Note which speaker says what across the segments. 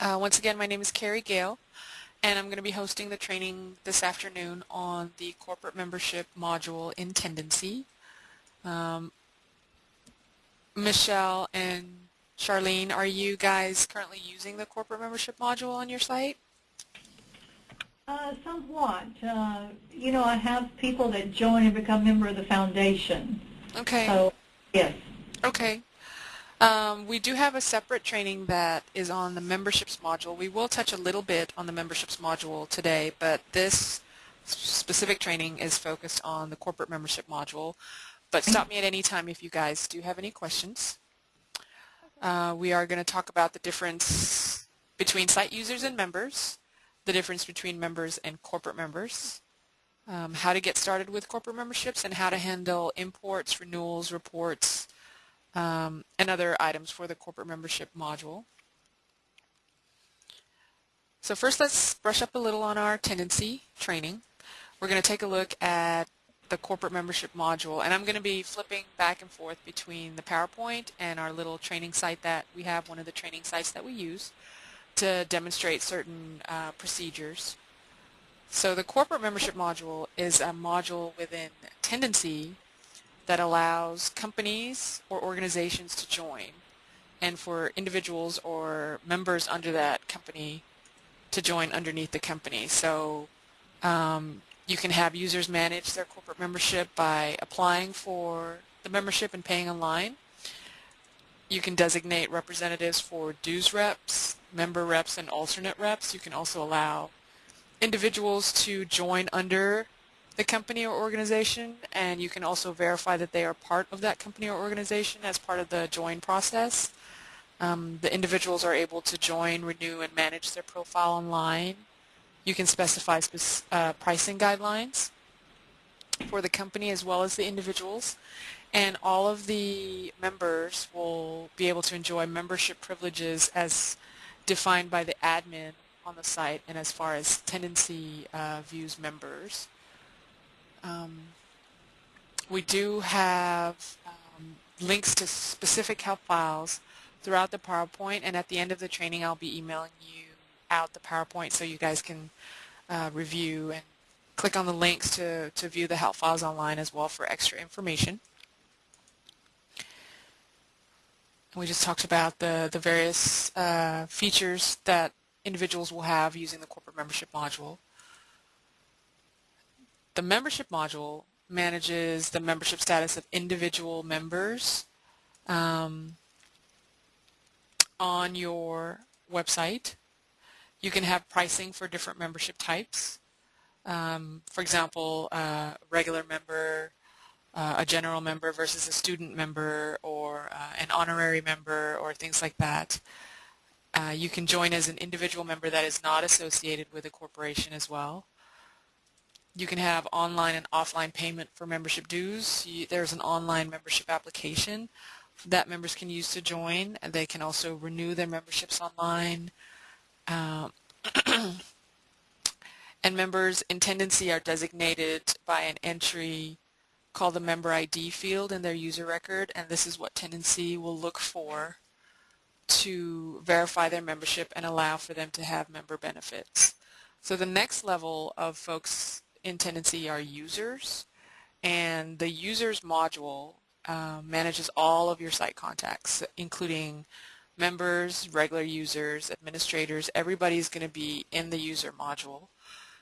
Speaker 1: Uh, once again, my name is Carrie Gale, and I'm going to be hosting the training this afternoon on the corporate membership module in Tendenci. Um, Michelle and Charlene, are you guys currently using the corporate membership module on your site?
Speaker 2: Uh, somewhat. Uh, you know, I have people that join and become member of the foundation.
Speaker 1: Okay.
Speaker 2: So, yes.
Speaker 1: Okay. Um, we do have a separate training that is on the memberships module. We will touch a little bit on the memberships module today, but this specific training is focused on the corporate membership module. But stop me at any time if you guys do have any questions. Uh, we are going to talk about the difference between site users and members, the difference between members and corporate members, um, how to get started with corporate memberships, and how to handle imports, renewals, reports, um, and other items for the corporate membership module. So first let's brush up a little on our Tendenci training. We're going to take a look at the corporate membership module and I'm going to be flipping back and forth between the PowerPoint and our little training site that we have, one of the training sites that we use to demonstrate certain uh, procedures. So the corporate membership module is a module within Tendenci that allows companies or organizations to join and for individuals or members under that company to join underneath the company. So um, you can have users manage their corporate membership by applying for the membership and paying online. You can designate representatives for dues reps, member reps, and alternate reps. You can also allow individuals to join under the company or organization and you can also verify that they are part of that company or organization as part of the join process. Um, the individuals are able to join, renew, and manage their profile online. You can specify uh, pricing guidelines for the company as well as the individuals and all of the members will be able to enjoy membership privileges as defined by the admin on the site and as far as Tendenci uh, views members. Um, we do have um, links to specific help files throughout the PowerPoint and at the end of the training I'll be emailing you out the PowerPoint so you guys can uh, review and click on the links to, to view the help files online as well for extra information. we just talked about the, the various uh, features that individuals will have using the corporate membership module. The membership module manages the membership status of individual members um, on your website. You can have pricing for different membership types. Um, for example, a regular member, uh, a general member versus a student member or uh, an honorary member or things like that. Uh, you can join as an individual member that is not associated with a corporation as well. You can have online and offline payment for membership dues. You, there's an online membership application that members can use to join. And they can also renew their memberships online. Um, and members in Tendenci are designated by an entry called the member ID field in their user record and this is what Tendenci will look for to verify their membership and allow for them to have member benefits. So the next level of folks in Tendenci are users, and the users module uh, manages all of your site contacts, including members, regular users, administrators, everybody's going to be in the user module.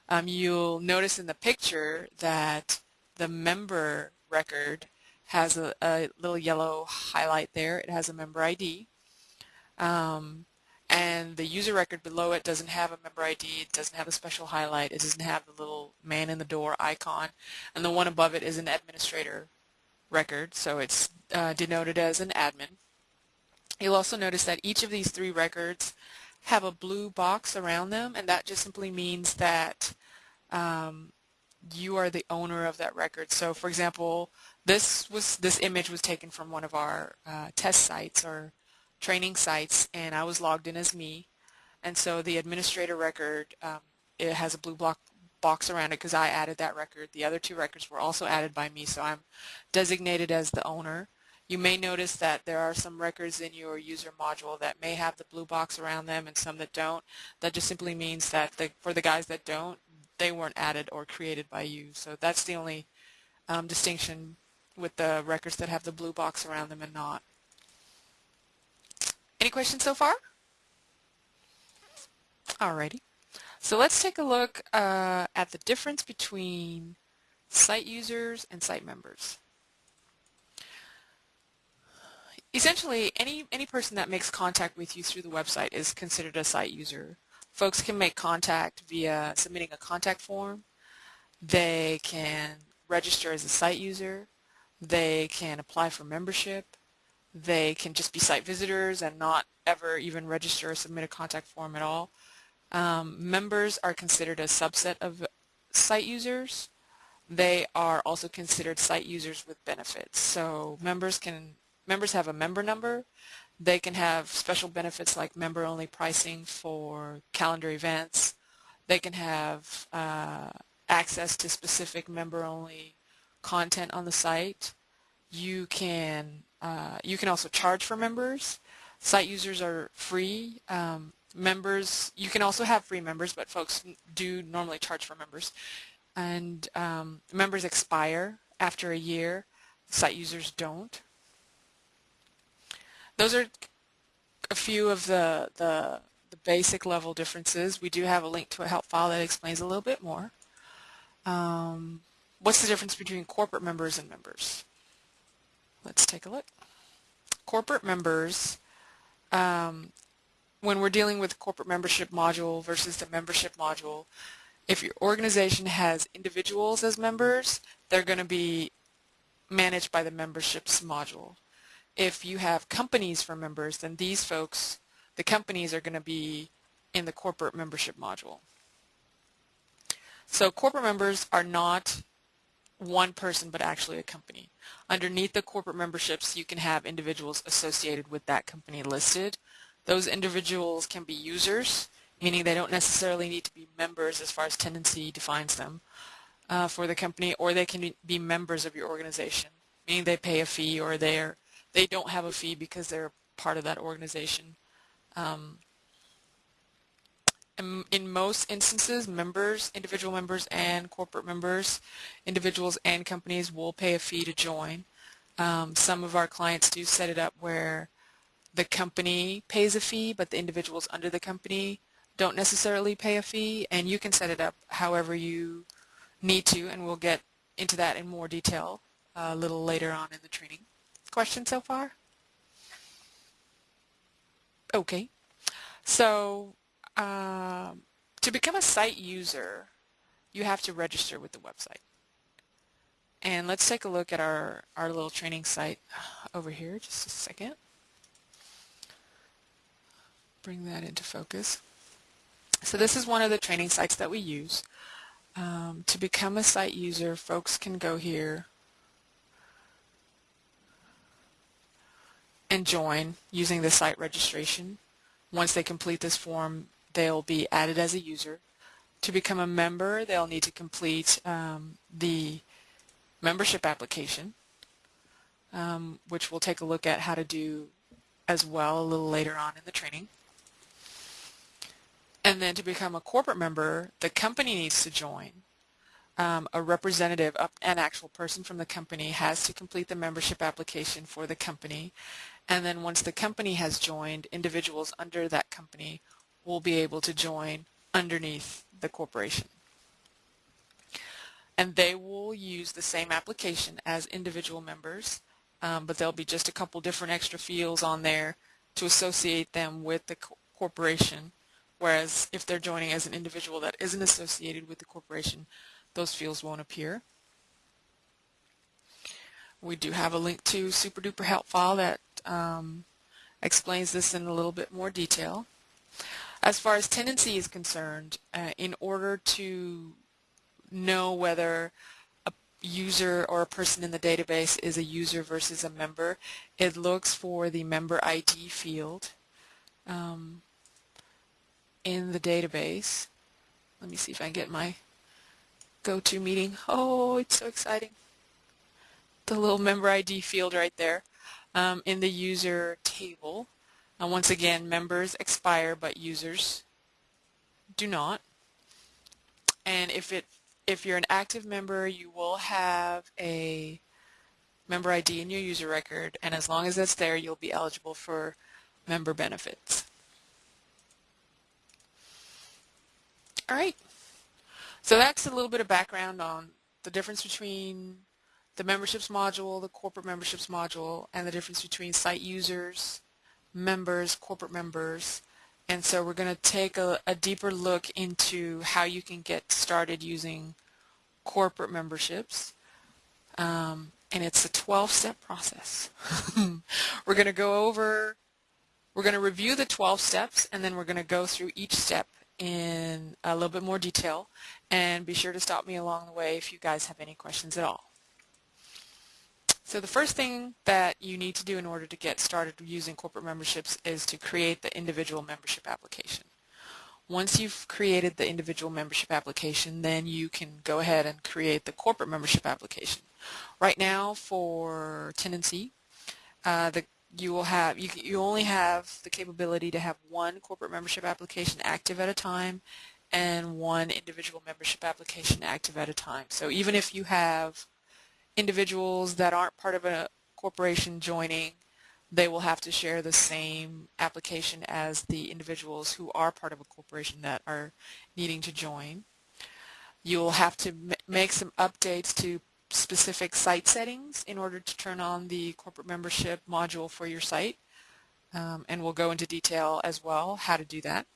Speaker 1: Um, you'll notice in the picture that the member record has a, a, little yellow highlight there. It has a member ID. Um, and the user record below it doesn't have a member ID, it doesn't have a special highlight, it doesn't have the little man in the door icon, and the one above it is an administrator record, so it's uh, denoted as an admin. You'll also notice that each of these three records have a blue box around them, and that just simply means that um, you are the owner of that record. So, for example, this was this image was taken from one of our uh, test sites or training sites and I was logged in as me and so the administrator record um, it has a blue block box around it because I added that record. The other two records were also added by me so I'm designated as the owner You may notice that there are some records in your user module that may have the blue box around them and some that don't. That just simply means that the, for the guys that don't, they weren't added or created by you. So that's the only um, distinction with the records that have the blue box around them and not. Any questions so far? Alrighty. So let's take a look uh, at the difference between site users and site members. Essentially, any, any person that makes contact with you through the website is considered a site user. Folks can make contact via submitting a contact form. They can register as a site user. They can apply for membership. They can just be site visitors and not ever even register or submit a contact form at all. Um, members are considered a subset of site users. They are also considered site users with benefits. So members can members have a member number. They can have special benefits like member-only pricing for calendar events. They can have uh, access to specific member-only content on the site. You can uh, you can also charge for members. Site users are free. Um, members, you can also have free members, but folks do normally charge for members. And um, members expire after a year. Site users don't. Those are a few of the, the, the basic level differences. We do have a link to a help file that explains a little bit more. Um, what's the difference between corporate members and members? Let's take a look. Corporate members, um, when we're dealing with corporate membership module versus the membership module, if your organization has individuals as members, they're going to be managed by the memberships module. If you have companies for members, then these folks, the companies are going to be in the corporate membership module. So corporate members are not one person but actually a company. Underneath the corporate memberships you can have individuals associated with that company listed. Those individuals can be users, meaning they don't necessarily need to be members as far as Tendenci defines them uh, for the company, or they can be members of your organization, meaning they pay a fee or they're, they don't have a fee because they're part of that organization. Um, in, most instances, members, individual members and corporate members, individuals and companies will pay a fee to join. Um, some of our clients do set it up where the company pays a fee, but the individuals under the company don't necessarily pay a fee, and you can set it up however you need to, and we'll get into that in more detail a little later on in the training. Questions so far? Okay. So um, to become a site user, you have to register with the website. And let's take a look at our, our little training site over here, just a second. Bring that into focus. So this is one of the training sites that we use. Um, to become a site user, folks can go here and join using the site registration. Once they complete this form, they'll be added as a user. To become a member, they'll need to complete um, the membership application, um, which we'll take a look at how to do as well a little later on in the training. And then to become a corporate member, the company needs to join. Um, a representative, an actual person from the company, has to complete the membership application for the company. And then once the company has joined, individuals under that company will be able to join underneath the corporation. And they will use the same application as individual members, um, but there'll be just a couple different extra fields on there to associate them with the co corporation, whereas if they're joining as an individual that isn't associated with the corporation, those fields won't appear. We do have a link to SuperDuper help file that um, explains this in a little bit more detail. As far as tendenci is concerned, uh, in order to know whether a user or a person in the database is a user versus a member, it looks for the member ID field um, in the database. Let me see if I can get my go-to meeting. Oh, it's so exciting. The little member ID field right there. um, in the user table. Once again, members expire, but users do not. And if it if you're an active member, you will have a member ID in your user record, and as long as that's there, you'll be eligible for member benefits. All right. So that's a little bit of background on the difference between the memberships module, the corporate memberships module, and the difference between site users, members, corporate members. And so we're going to take a, a deeper look into how you can get started using corporate memberships. Um, and it's a 12-step process. we're going to go over, we're going to review the 12 steps, and then we're going to go through each step in a little bit more detail. And be sure to stop me along the way if you guys have any questions at all. So the first thing that you need to do in order to get started using corporate memberships is to create the individual membership application. Once you've created the individual membership application, then you can go ahead and create the corporate membership application. Right now for Tendenci, uh, the, you will have you, you only have the capability to have one corporate membership application active at a time and one individual membership application active at a time. So even if you have individuals that aren't part of a corporation joining, they will have to share the same application as the individuals who are part of a corporation that are needing to join. You'll have to make some updates to specific site settings in order to turn on the corporate membership module for your site. Um, and we'll go into detail as well how to do that.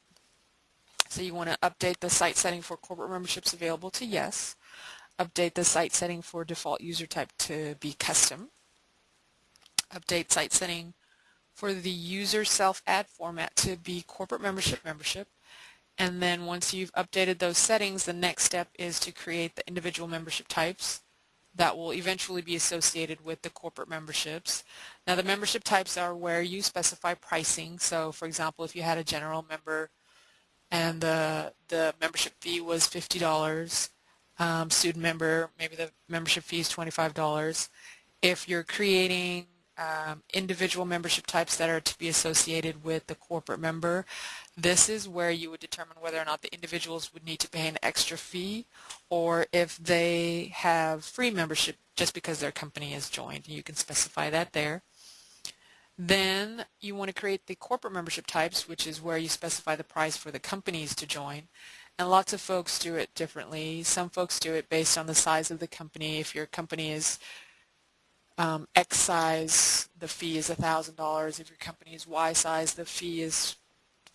Speaker 1: So you want to update the site setting for corporate memberships available to yes update the site setting for default user type to be custom, update site setting for the user self-add format to be corporate membership membership, and then once you've updated those settings, the next step is to create the individual membership types that will eventually be associated with the corporate memberships. Now the membership types are where you specify pricing. So for example, if you had a general member and the, the membership fee was $50, um, student member, maybe the membership fee is $25. If you're creating um, individual membership types that are to be associated with the corporate member, this is where you would determine whether or not the individuals would need to pay an extra fee or if they have free membership just because their company is joined. You can specify that there. Then you want to create the corporate membership types, which is where you specify the price for the companies to join. And lots of folks do it differently. Some folks do it based on the size of the company. If your company is um, X size, the fee is $1,000. If your company is Y size, the fee is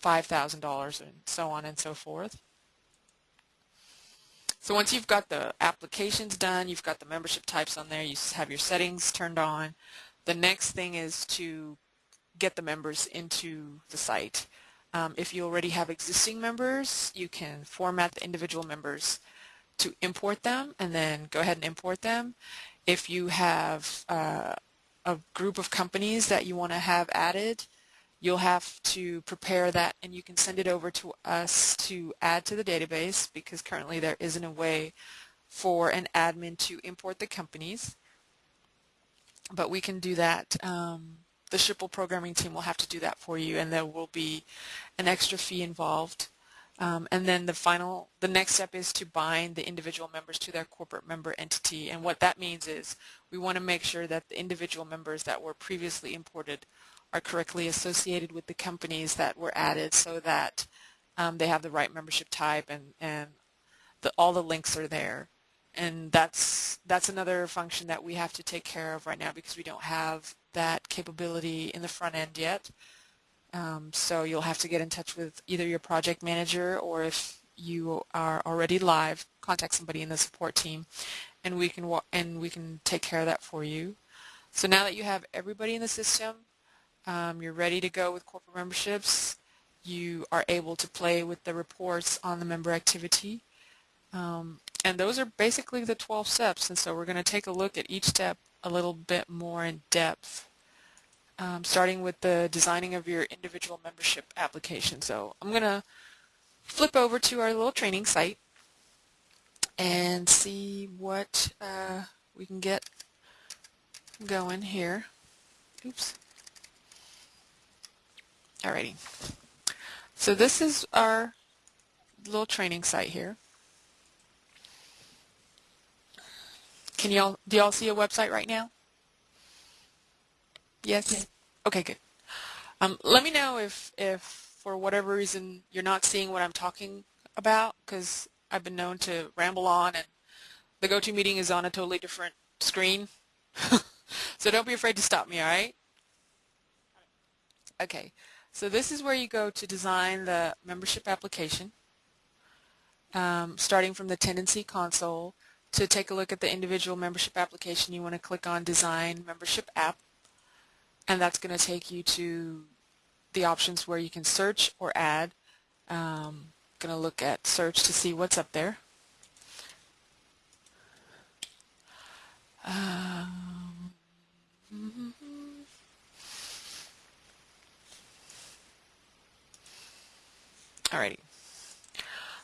Speaker 1: $5,000 and so on and so forth. So once you've got the applications done, you've got the membership types on there, you have your settings turned on, the next thing is to get the members into the site. Um, if you already have existing members, you can format the individual members to import them and then go ahead and import them. If you have uh, a group of companies that you want to have added, you'll have to prepare that and you can send it over to us to add to the database because currently there isn't a way for an admin to import the companies. But we can do that um, the Schipul programming team will have to do that for you and there will be an extra fee involved. Um, and then the final, the next step is to bind the individual members to their corporate member entity. And what that means is we want to make sure that the individual members that were previously imported are correctly associated with the companies that were added so that um, they have the right membership type and, and the, all the links are there. And that's, that's another function that we have to take care of right now because we don't have that capability in the front end yet. Um, so you'll have to get in touch with either your project manager or if you are already live, contact somebody in the support team and we can and we can take care of that for you. So now that you have everybody in the system, um, you're ready to go with corporate memberships, you are able to play with the reports on the member activity. Um, and those are basically the 12 steps and so we're going to take a look at each step a little bit more in depth, um, starting with the designing of your individual membership application. So I'm going to flip over to our little training site and see what uh, we can get going here. Oops. Alrighty. So this is our little training site here. Can y'all, do y'all see a website right now? Yes? yes. Okay, good. Um, let me know if, if for whatever reason you're not seeing what I'm talking about because I've been known to ramble on and the go-to meeting is on a totally different screen. so don't be afraid to stop me, all right? Okay, so this is where you go to design the membership application, um, starting from the Tendenci console. To take a look at the individual membership application, you want to click on Design Membership App, and that's going to take you to the options where you can search or add. Um, going to look at search to see what's up there. Um, Alrighty.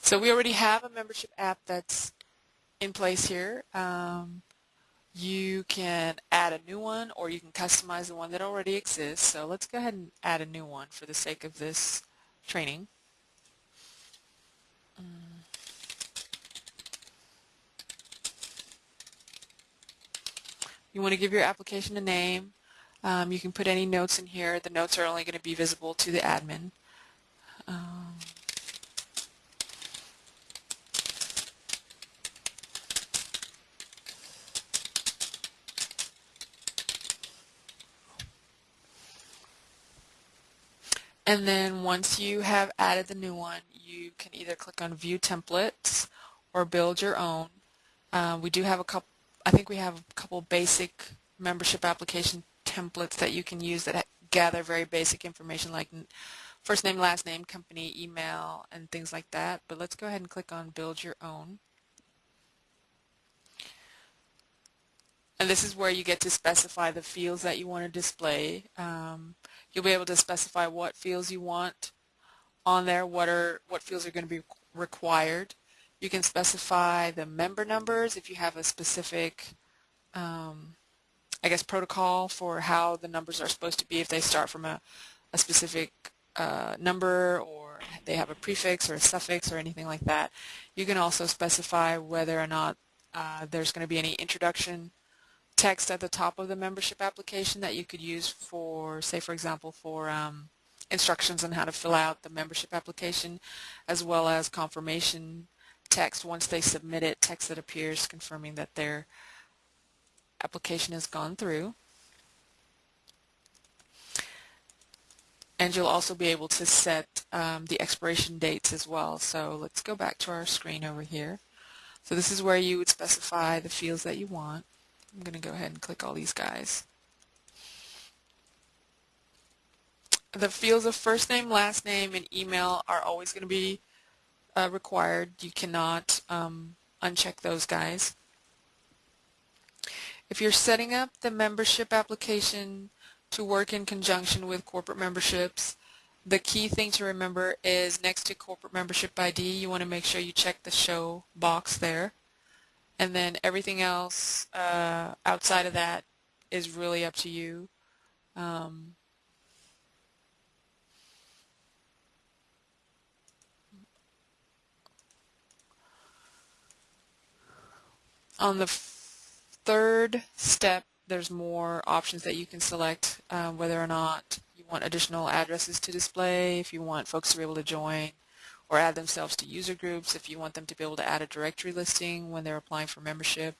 Speaker 1: So we already have a membership app that's in place here. Um, you can add a new one or you can customize the one that already exists. So let's go ahead and add a new one for the sake of this training. You want to give your application a name. Um, you can put any notes in here. The notes are only going to be visible to the admin. Um, and then once you have added the new one, you can either click on View Templates or build your own. Uh, we do have a couple I think we have a couple basic membership application templates that you can use that gather very basic information like first name, last name, company, email, and things like that. But let's go ahead and click on build your own. And this is where you get to specify the fields that you want to display. Um, you'll be able to specify what fields you want on there, what are what fields are going to be required. You can specify the member numbers if you have a specific, um, I guess, protocol for how the numbers are supposed to be if they start from a, a specific uh, number or they have a prefix or a suffix or anything like that. You can also specify whether or not uh, there's going to be any introduction text at the top of the membership application that you could use for, say for example, for um, instructions on how to fill out the membership application as well as confirmation text once they submit it, text that appears confirming that their application has gone through. And you'll also be able to set um, the expiration dates as well. So let's go back to our screen over here. So this is where you would specify the fields that you want. I'm going to go ahead and click all these guys. The fields of first name, last name, and email are always going to be uh, required. You cannot um, uncheck those guys. If you're setting up the membership application to work in conjunction with corporate memberships, the key thing to remember is next to corporate membership ID, you want to make sure you check the show box there. And then everything else uh, outside of that is really up to you. Um, On the third step, there's more options that you can select um, whether or not you want additional addresses to display, if you want folks to be able to join or add themselves to user groups, if you want them to be able to add a directory listing when they're applying for membership,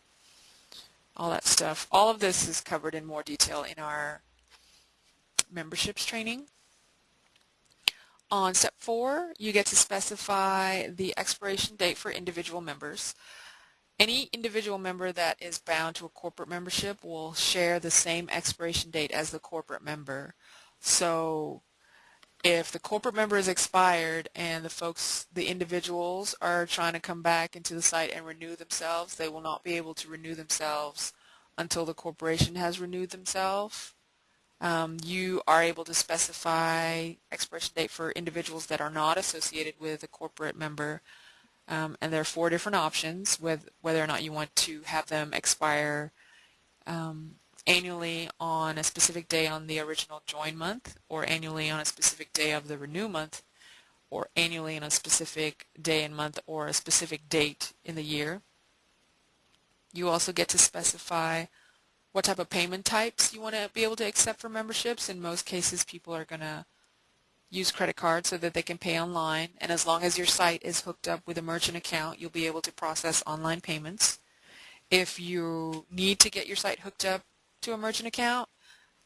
Speaker 1: all that stuff. All of this is covered in more detail in our memberships training. On step four, you get to specify the expiration date for individual members. Any individual member that is bound to a corporate membership will share the same expiration date as the corporate member. So if the corporate member is expired and the folks, the individuals are trying to come back into the site and renew themselves, they will not be able to renew themselves until the corporation has renewed themselves. Um, you are able to specify expiration date for individuals that are not associated with a corporate member um, and there are four different options with whether or not you want to have them expire um, annually on a specific day on the original join month, or annually on a specific day of the renew month, or annually on a specific day and month or a specific date in the year. You also get to specify what type of payment types you want to be able to accept for memberships. In most cases, people are going to use credit cards so that they can pay online. And as long as your site is hooked up with a merchant account, you'll be able to process online payments. If you need to get your site hooked up to a merchant account,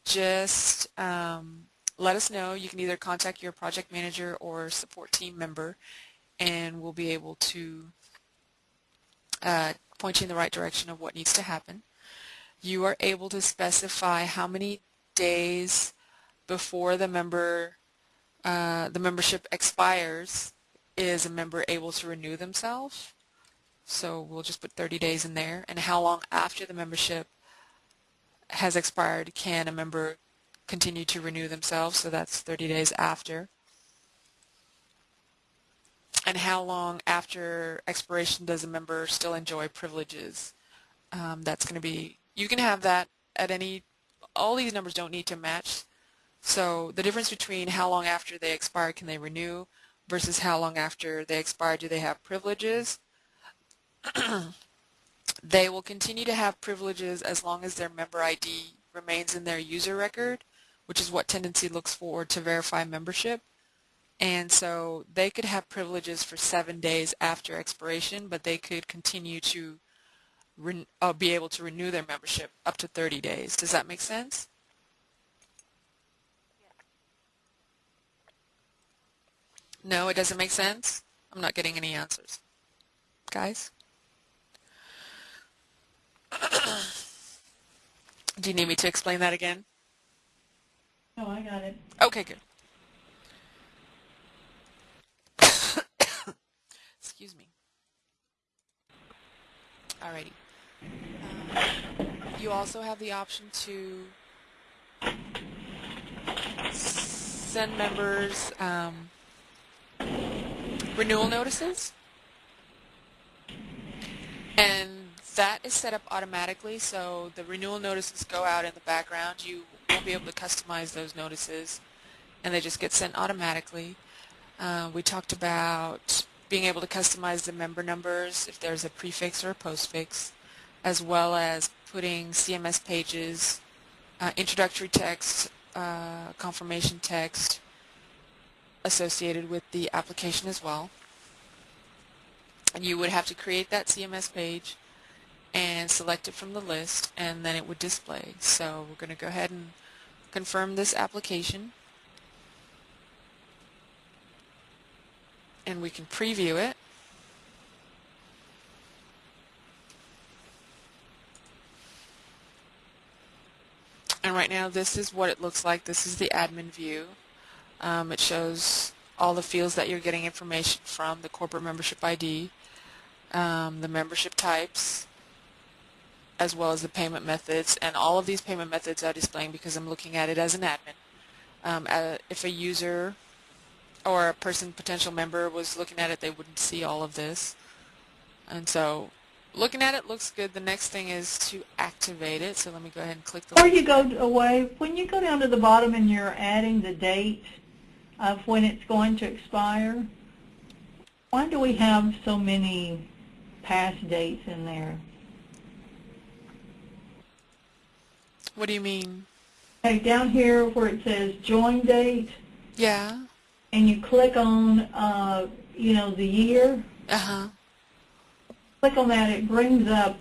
Speaker 1: just um, let us know. You can either contact your project manager or support team member, and we'll be able to uh, point you in the right direction of what needs to happen. You are able to specify how many days before the member uh, the membership expires is a member able to renew themselves. So we'll just put 30 days in there. And how long after the membership has expired can a member continue to renew themselves? So that's 30 days after. And how long after expiration does a member still enjoy privileges? Um, that's going to be, you can have that at any, all these numbers don't need to match so the difference between how long after they expire can they renew versus how long after they expire do they have privileges. they will continue to have privileges as long as their member ID remains in their user record, which is what Tendenci looks for to verify membership. And so they could have privileges for seven days after expiration, but they could continue to uh, be able to renew their membership up to 30 days. Does that make sense? No, it doesn't make sense? I'm not getting any answers. Guys? Do you need me to explain that again?
Speaker 2: No, I got it.
Speaker 1: Okay, good. Excuse me. Alrighty. Um, you also have the option to send members um, renewal notices. And that is set up automatically, so the renewal notices go out in the background. You won't be able to customize those notices, and they just get sent automatically. Uh, we talked about being able to customize the member numbers if there's a prefix or a postfix, as well as putting CMS pages, uh, introductory text, uh, confirmation text, associated with the application as well. And you would have to create that CMS page and select it from the list and then it would display. So we're going to go ahead and confirm this application and we can preview it. And right now this is what it looks like. This is the admin view. Um, it shows all the fields that you're getting information from, the corporate membership ID, um, the membership types, as well as the payment methods. And all of these payment methods are displaying because I'm looking at it as an admin. Um, uh, if a user or a person, potential member, was looking at it, they wouldn't see all of this. And so looking at it looks good. The next thing is to activate it. So let me go ahead and click the
Speaker 2: Before you go away, when you go down to the bottom and you're adding the date, of when it's going to expire. Why do we have so many past dates in there?
Speaker 1: What do you mean?
Speaker 2: Okay, down here where it says join date.
Speaker 1: Yeah.
Speaker 2: And you click on, uh, you know, the year.
Speaker 1: Uh-huh.
Speaker 2: Click on that, it brings up,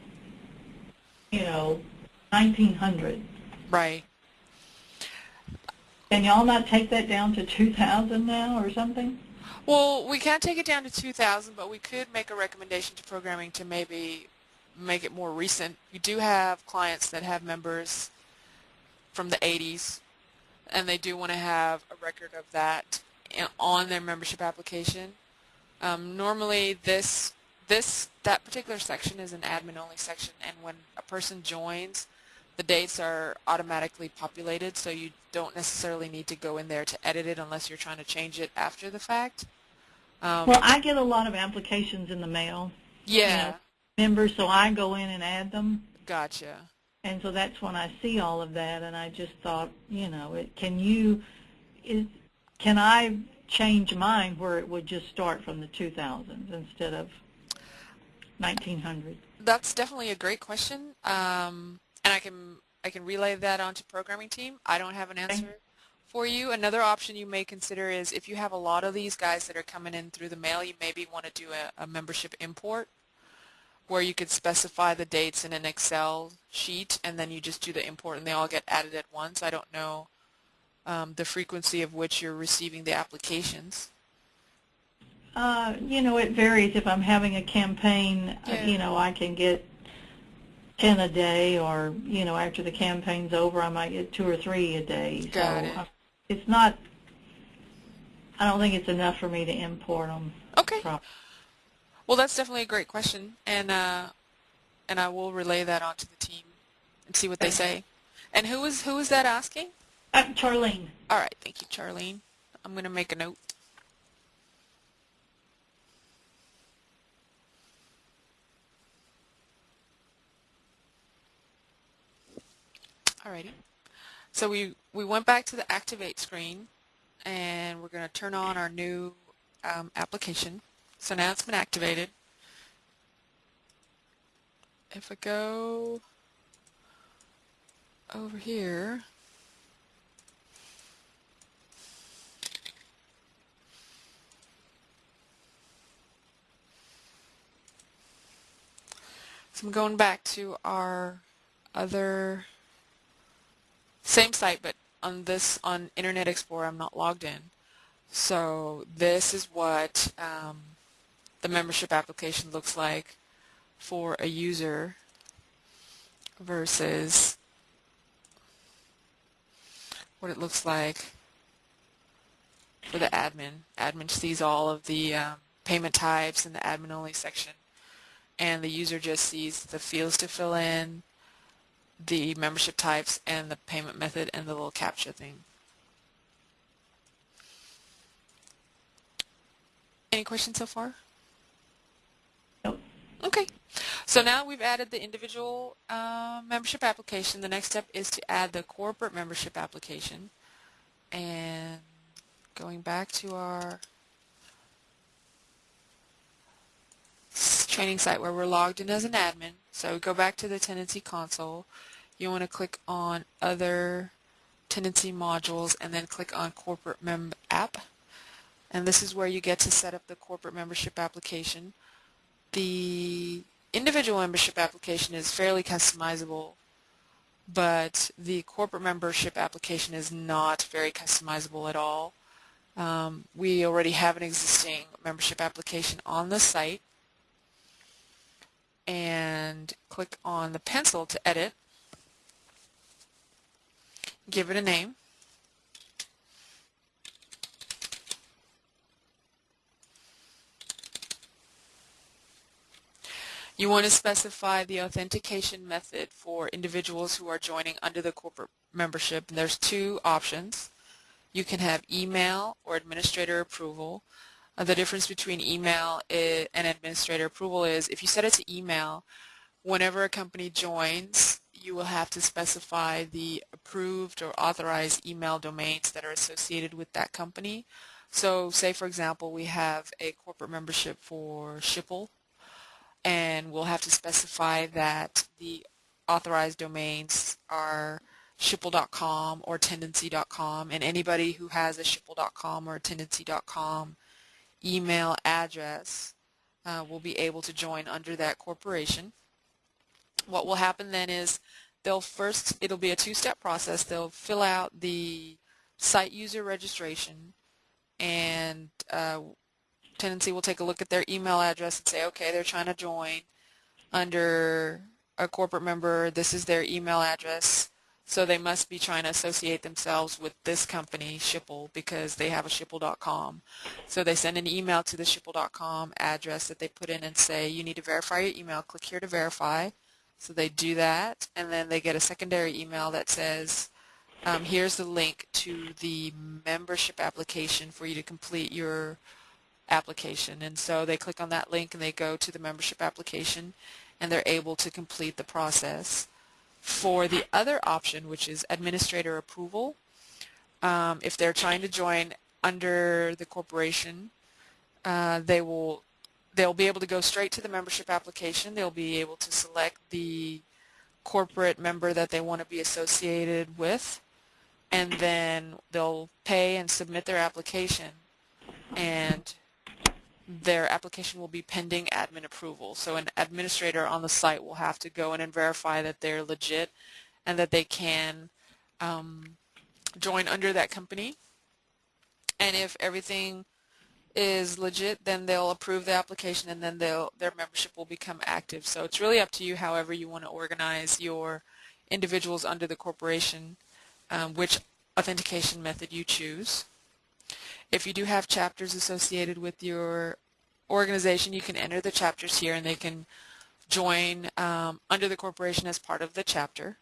Speaker 2: you know, 1900.
Speaker 1: Right.
Speaker 2: Can y'all not take that down to 2,000 now or something?
Speaker 1: Well, we can't take it down to 2,000, but we could make a recommendation to programming to maybe make it more recent. We do have clients that have members from the 80s, and they do want to have a record of that on their membership application. Um, normally, this this that particular section is an admin-only section, and when a person joins, the dates are automatically populated, so you don't necessarily need to go in there to edit it unless you're trying to change it after the fact.
Speaker 2: Um, well, I get a lot of applications in the mail.
Speaker 1: Yeah. You know,
Speaker 2: members, so I go in and add them.
Speaker 1: Gotcha.
Speaker 2: And so that's when I see all of that, and I just thought, you know, it, can you, is, can I change mine where it would just start from the 2000s instead of 1900?
Speaker 1: That's definitely a great question, um, and I can I can relay that onto programming team. I don't have an answer for you. Another option you may consider is if you have a lot of these guys that are coming in through the mail, you maybe want to do a, a membership import where you could specify the dates in an Excel sheet and then you just do the import and they all get added at once. I don't know um, the frequency of which you're receiving the applications.
Speaker 2: Uh, you know, it varies. If I'm having a campaign, uh,
Speaker 1: Yeah.
Speaker 2: you know, I can get 10 a day or, you know, after the campaign's over, I might get two or three a day.
Speaker 1: Got
Speaker 2: so
Speaker 1: it.
Speaker 2: uh, it's not, I don't think it's enough for me to import them.
Speaker 1: Okay. Well, that's definitely a great question, and uh, and I will relay that onto the team and see what they say. And who is who is that asking?
Speaker 2: Uh, Charlene.
Speaker 1: All right, thank you, Charlene. I'm going to make a note. Alrighty. So we, we went back to the Activate screen, and we're going to turn on our new um, application. So now it's been activated. If I go over here, So I'm going back to our other same site, but on this on Internet Explorer, I'm not logged in. So this is what um, the membership application looks like for a user versus what it looks like for the admin. Admin sees all of the um, payment types in the admin only section and the user just sees the fields to fill in, the membership types, and the payment method and the little captcha thing. Any questions so far? Okay. So now we've added the individual uh, membership application. The next step is to add the corporate membership application. And going back to our training site where we're logged in as an admin. So go back to the Tendenci console. You want to click on other Tendenci modules and then click on corporate mem app. And this is where you get to set up the corporate membership application. The individual membership application is fairly customizable, but the corporate membership application is not very customizable at all. Um, we already have an existing membership application on the site and click on the pencil to edit. Give it a name. You want to specify the authentication method for individuals who are joining under the corporate membership. And there's two options. You can have email or administrator approval. Uh, the difference between email and administrator approval is if you set it to email, whenever a company joins, you will have to specify the approved or authorized email domains that are associated with that company. So say for example we have a corporate membership for Schipul and we'll have to specify that the authorized domains are schipul.com or tendenci.com and anybody who has a schipul.com or a tendenci.com email address uh, will be able to join under that corporation. What will happen then is they'll first, it'll be a two-step process. They'll fill out the site user registration and uh, Tendenci will take a look at their email address and say, okay, they're trying to join under a corporate member. This is their email address. So they must be trying to associate themselves with this company, Schipul, because they have a Schipul.com. So they send an email to the Schipul.com address that they put in and say, you need to verify your email. Click here to verify. So they do that, and then they get a secondary email that says, um, here's the link to the membership application for you to complete your application. And so they click on that link and they go to the membership application and they're able to complete the process For the other option, which is administrator approval, um, if they're trying to join under the corporation, uh, they will they'll be able to go straight to the membership application. They'll be able to select the corporate member that they want to be associated with and then they'll pay and submit their application and their application will be pending admin approval. So an administrator on the site will have to go in and verify that they're legit and that they can um, join under that company. And if everything is legit, then they'll approve the application and then they'll, their membership will become active. So it's really up to you however you want to organize your individuals under the corporation, um, which authentication method you choose. If you do have chapters associated with your organization, you can enter the chapters here and they can join um, under the corporation as part of the chapter.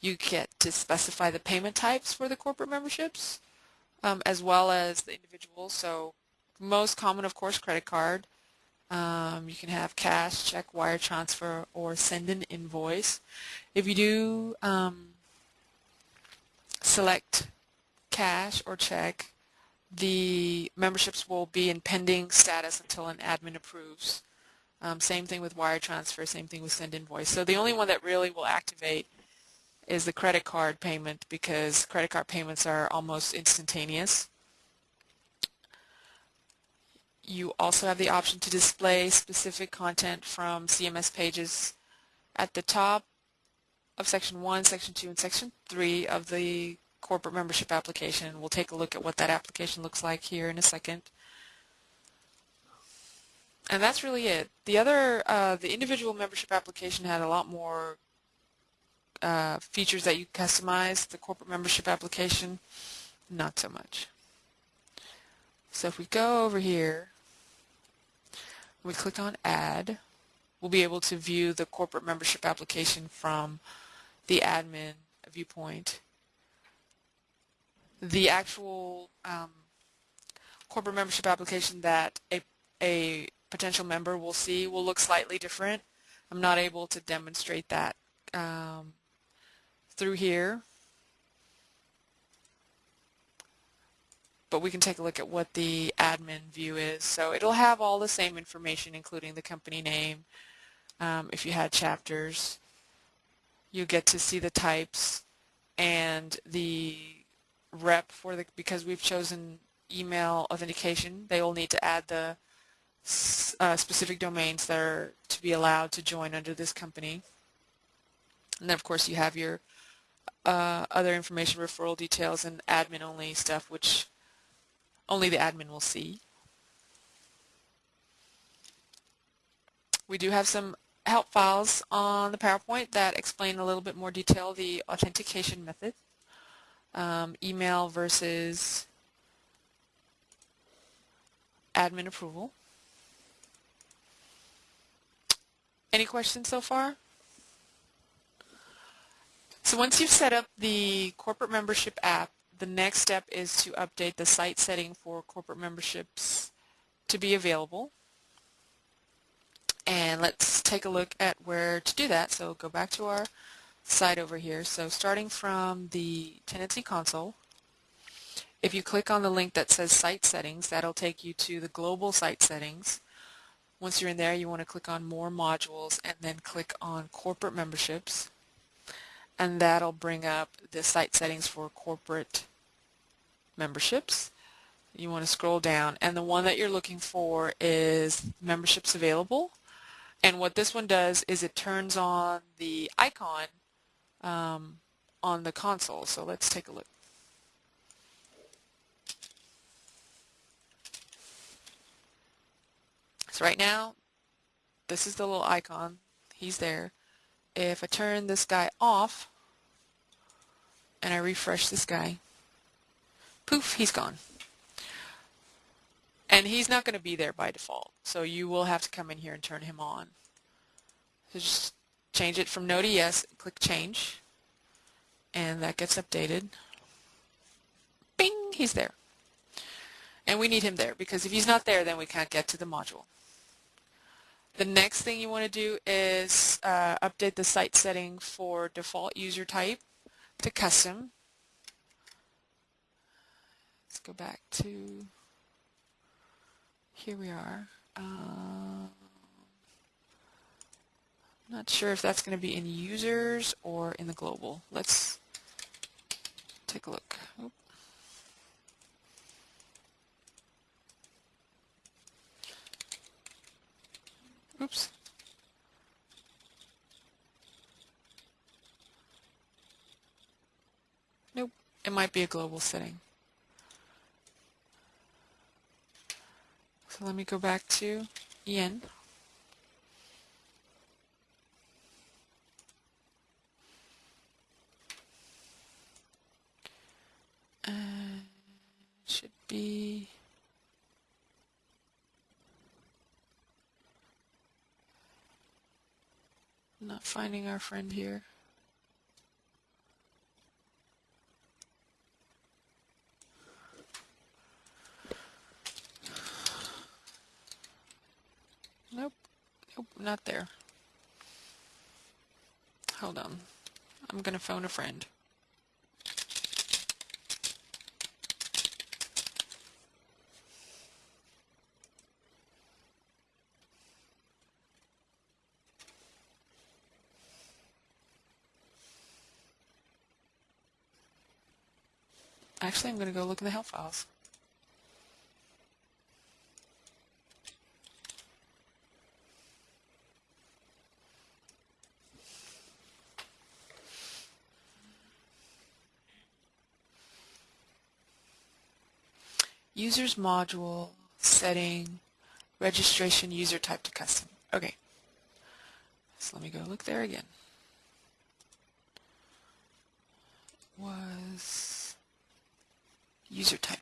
Speaker 1: You get to specify the payment types for the corporate memberships um, as well as the individuals. So most common, of course, credit card. Um, you can have cash, check, wire transfer, or send an invoice. If you do um, select cash or check, the memberships will be in pending status until an admin approves. Um, same thing with wire transfer, same thing with send invoice. So the only one that really will activate is the credit card payment because credit card payments are almost instantaneous. You also have the option to display specific content from CMS pages at the top of Section 1, Section 2, and Section 3 of the corporate membership application. We'll take a look at what that application looks like here in a second. And that's really it. The other, uh, the individual membership application had a lot more uh, features that you customize. The corporate membership application, not so much. So if we go over here, we click on Add, we'll be able to view the corporate membership application from the admin viewpoint the actual um, corporate membership application that a, a potential member will see will look slightly different. I'm not able to demonstrate that um, through here. But we can take a look at what the admin view is. So it'll have all the same information, including the company name. Um, if you had chapters, you get to see the types and the rep for the because we've chosen email authentication they will need to add the uh, specific domains that are to be allowed to join under this company. And then of course you have your uh, other information referral details and admin only stuff which only the admin will see. We do have some help files on the PowerPoint that explain a little bit more detail the authentication method um, email versus admin approval. Any questions so far? So once you've set up the corporate membership app, the next step is to update the site setting for corporate memberships to be available. And let's take a look at where to do that. So go back to our side over here. So starting from the Tendenci console, if you click on the link that says Site Settings, that'll take you to the global site settings. Once you're in there, you want to click on More Modules and then click on Corporate Memberships. And that'll bring up the site settings for corporate memberships. You want to scroll down and the one that you're looking for is memberships available. And what this one does is it turns on the icon um, on the console. So let's take a look. So right now, this is the little icon. He's there. If I turn this guy off and I refresh this guy, poof, he's gone. And he's not going to be there by default. So you will have to come in here and turn him on. So just change it from no to yes, click change, and that gets updated. Bing, he's there. And we need him there because if he's not there, then we can't get to the module. The next thing you want to do is uh, update the site setting for default user type to custom. Let's go back to, here we are. I'm not sure if that's going to be in users or in the global. Let's take a look. Oop. Oops. Nope, it might be a global setting. So let me go back to EN. should be not finding our friend here. Nope. Nope, not there. Hold on. I'm going to phone a friend. Actually, I'm going to go look in the help files. Users module setting registration user type to custom. Okay. So let me go look there again. Was user type.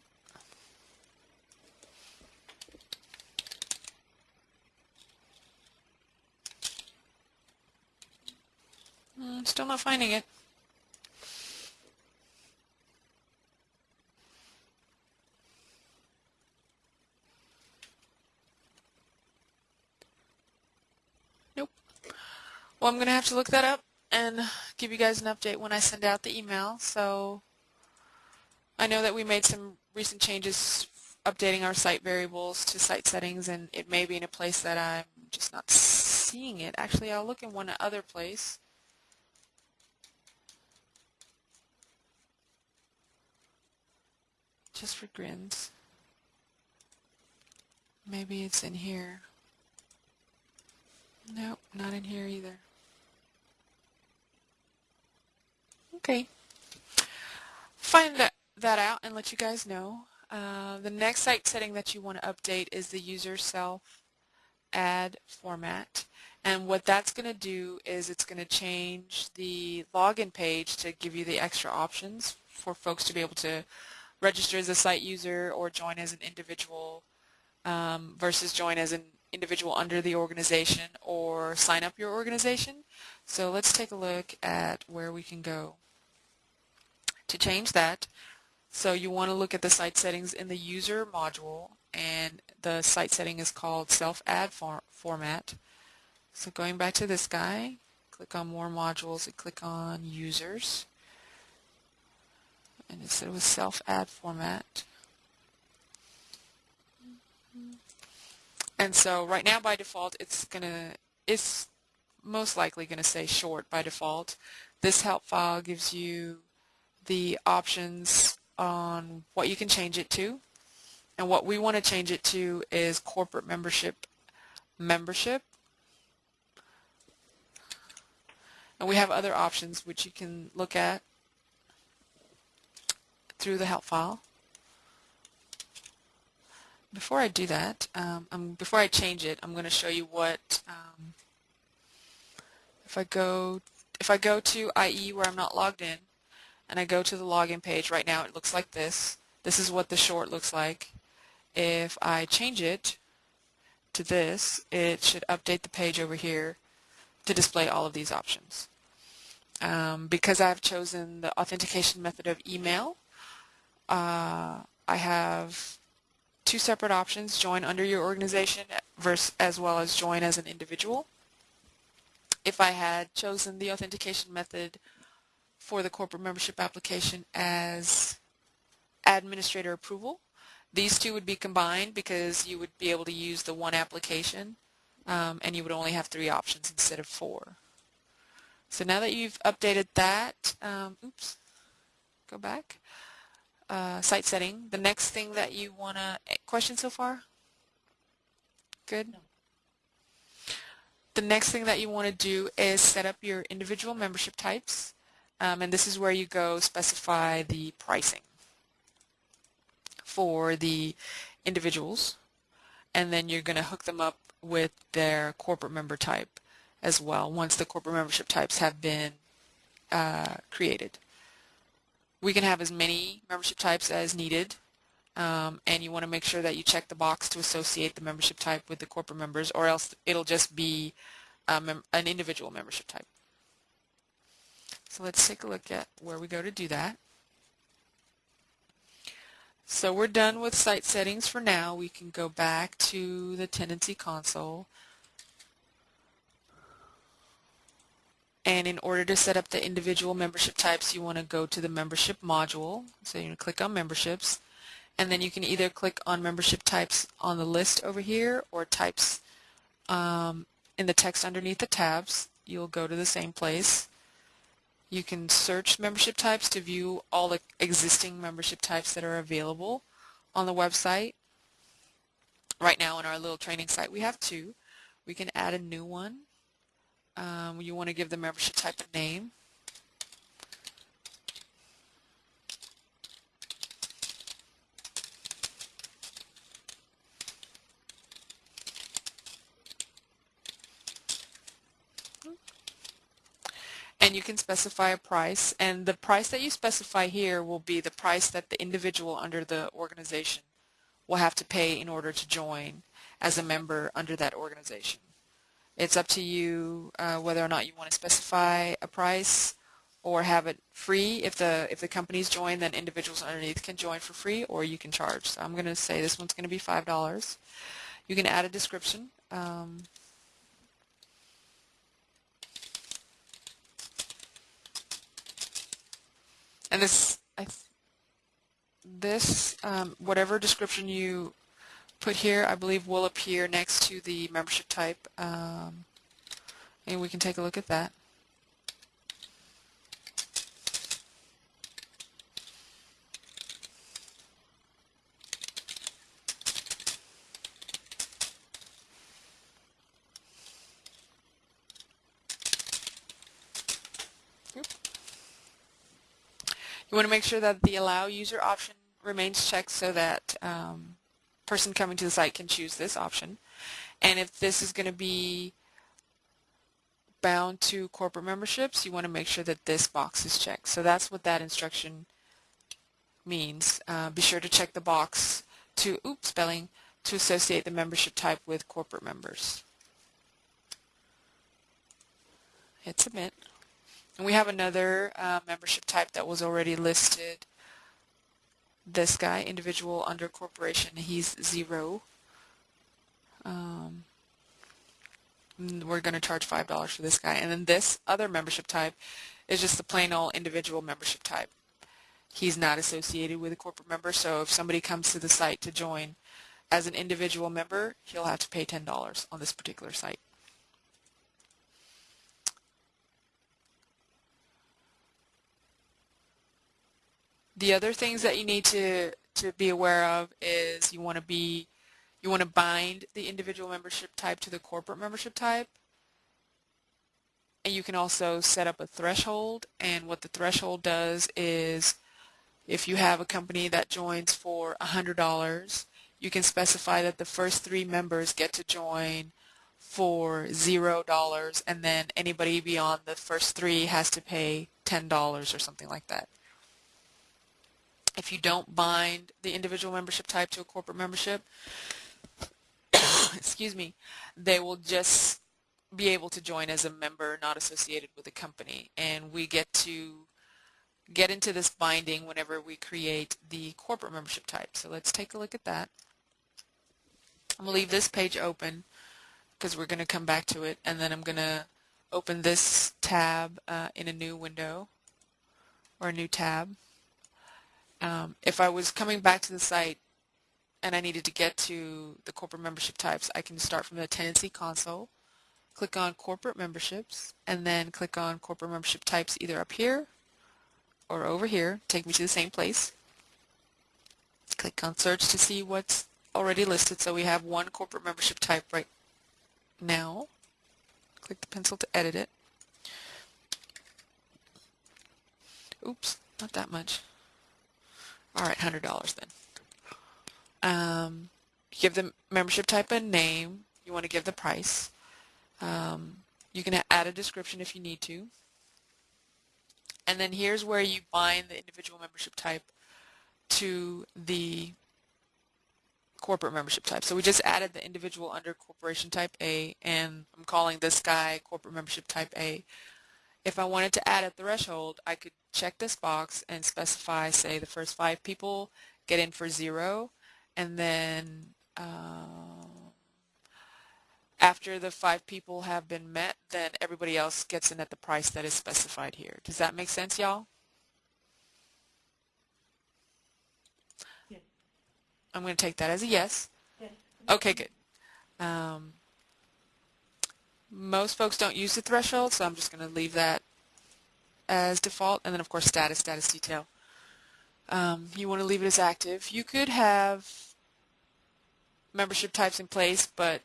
Speaker 1: Mm, still not finding it. Nope. Well, I'm going to have to look that up and give you guys an update when I send out the email. So I know that we made some recent changes updating our site variables to site settings and it may be in a place that I'm just not seeing it. Actually, I'll look in one other place. Just for grins. Maybe it's in here. Nope, not in here either. Okay. Find that that out and let you guys know. Uh, the next site setting that you want to update is the user self add format. And what that's going to do is it's going to change the login page to give you the extra options for folks to be able to register as a site user or join as an individual um, versus join as an individual under the organization or sign up your organization. So let's take a look at where we can go. To change that, so you want to look at the site settings in the user module and the site setting is called self-add for format. So going back to this guy, click on more modules and click on users. And it said it was self-add format. And so right now by default it's gonna it's most likely gonna say short by default. This help file gives you the options on what you can change it to. And what we want to change it to is corporate membership membership. And we have other options which you can look at through the help file. Before I do that, um, before I change it, I'm going to show you what, um, if I go if I go to IE where I'm not logged in, and I go to the login page, right now it looks like this. This is what the short looks like. If I change it to this, it should update the page over here to display all of these options. Um, because I've chosen the authentication method of email, uh, I have two separate options, join under your organization versus, as well as join as an individual. If I had chosen the authentication method for the corporate membership application as administrator approval, these two would be combined because you would be able to use the one application um, and you would only have three options instead of four. So now that you've updated that, um, oops, go back, uh, site setting, the next thing that you want to, eh, question so far? Good?
Speaker 2: No.
Speaker 1: The next thing that you want to do is set up your individual membership types. Um, and this is where you go specify the pricing for the individuals and then you're going to hook them up with their corporate member type as well once the corporate membership types have been uh, created. We can have as many membership types as needed um, and you want to make sure that you check the box to associate the membership type with the corporate members or else it'll just be um, an individual membership type. So let's take a look at where we go to do that. So we're done with site settings for now. We can go back to the Tendenci console. And in order to set up the individual membership types, you want to go to the membership module. So to click on memberships. And then you can either click on membership types on the list over here or types um, in the text underneath the tabs. You'll go to the same place. You can search membership types to view all the existing membership types that are available on the website. Right now in our little training site we have two. We can add a new one. Um, you want to give the membership type a name. And you can specify a price and the price that you specify here will be the price that the individual under the organization will have to pay in order to join as a member under that organization. It's up to you uh, whether or not you want to specify a price or have it free. If the if the companies join, then individuals underneath can join for free, or you can charge. So I'm going to say this one's going to be five dollars. You can add a description. Um, and this this um, whatever description you put here I believe will appear next to the membership type um, and we can take a look at that You want to make sure that the allow user option remains checked so that um, person coming to the site can choose this option. And if this is going to be bound to corporate memberships, you want to make sure that this box is checked. So that's what that instruction means. Uh, be sure to check the box to, oops, spelling, to associate the membership type with corporate members. Hit submit. And we have another uh, membership type that was already listed. This guy, individual under corporation, he's zero. Um, we're going to charge $5 for this guy. And then this other membership type is just the plain old individual membership type. He's not associated with a corporate member, so if somebody comes to the site to join as an individual member, he'll have to pay $10 on this particular site. The other things that you need to, to be aware of is you want to be you want to bind the individual membership type to the corporate membership type. And you can also set up a threshold and what the threshold does is if you have a company that joins for $100 you can specify that the first three members get to join for zero dollars and then anybody beyond the first three has to pay ten dollars or something like that. If you don't bind the individual membership type to a corporate membership, excuse me, they will just be able to join as a member not associated with a company. And we get to get into this binding whenever we create the corporate membership type. So let's take a look at that. I'm going to leave this page open because we're going to come back to it and then I'm going to open this tab uh, in a new window or a new tab. Um, if I was coming back to the site and I needed to get to the corporate membership types, I can start from the Tendenci console, click on corporate memberships, and then click on corporate membership types either up here or over here, take me to the same place. Click on search to see what's already listed. So we have one corporate membership type right now. Click the pencil to edit it. Oops, not that much. All right, $100 then. Um, give the membership type a name. You want to give the price. Um, you can add a description if you need to. And then here's where you bind the individual membership type to the corporate membership type. So we just added the individual under corporation type A and I'm calling this guy corporate membership type A. If I wanted to add a threshold, I could check this box and specify, say, the first five people get in for zero and then uh, after the five people have been met, then everybody else gets in at the price that is specified here. Does that make sense, y'all?
Speaker 2: Yes.
Speaker 1: I'm going to take that as a yes.
Speaker 2: Yes.
Speaker 1: Okay, good. Um, most folks don't use the threshold, so I'm just going to leave that as default. And then, of course, status, status detail. Um, you want to leave it as active. You could have membership types in place, but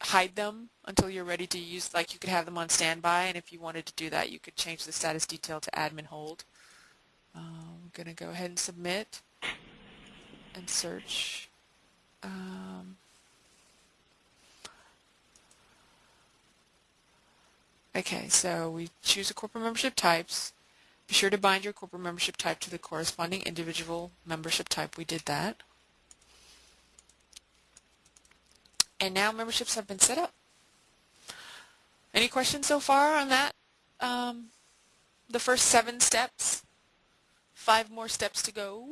Speaker 1: hide them until you're ready to use, like you could have them on standby, and if you wanted to do that, you could change the status detail to admin hold. Um, I'm going to go ahead and submit and search. Um, okay, so we choose the corporate membership types. Be sure to bind your corporate membership type to the corresponding individual membership type. We did that. And now memberships have been set up. Any questions so far on that? Um, the first seven steps. Five more steps to go.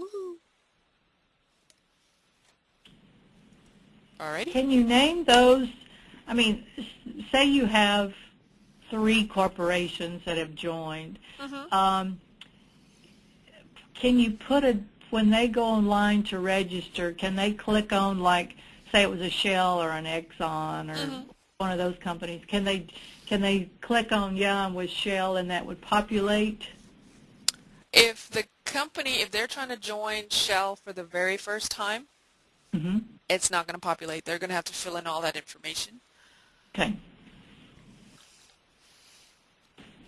Speaker 1: Alrighty.
Speaker 2: Can you name those? I mean, say you have three corporations that have joined.
Speaker 1: Mm-hmm.
Speaker 2: Um, can you put a when they go online to register? Can they click on like say it was a Shell or an Exxon or
Speaker 1: Mhm.
Speaker 2: one of those companies, can they can they click on yeah I'm with Shell and that would populate?
Speaker 1: If the company, if they're trying to join Shell for the very first time,
Speaker 2: hmm
Speaker 1: it's not going to populate. They're going to have to fill in all that information.
Speaker 2: Okay.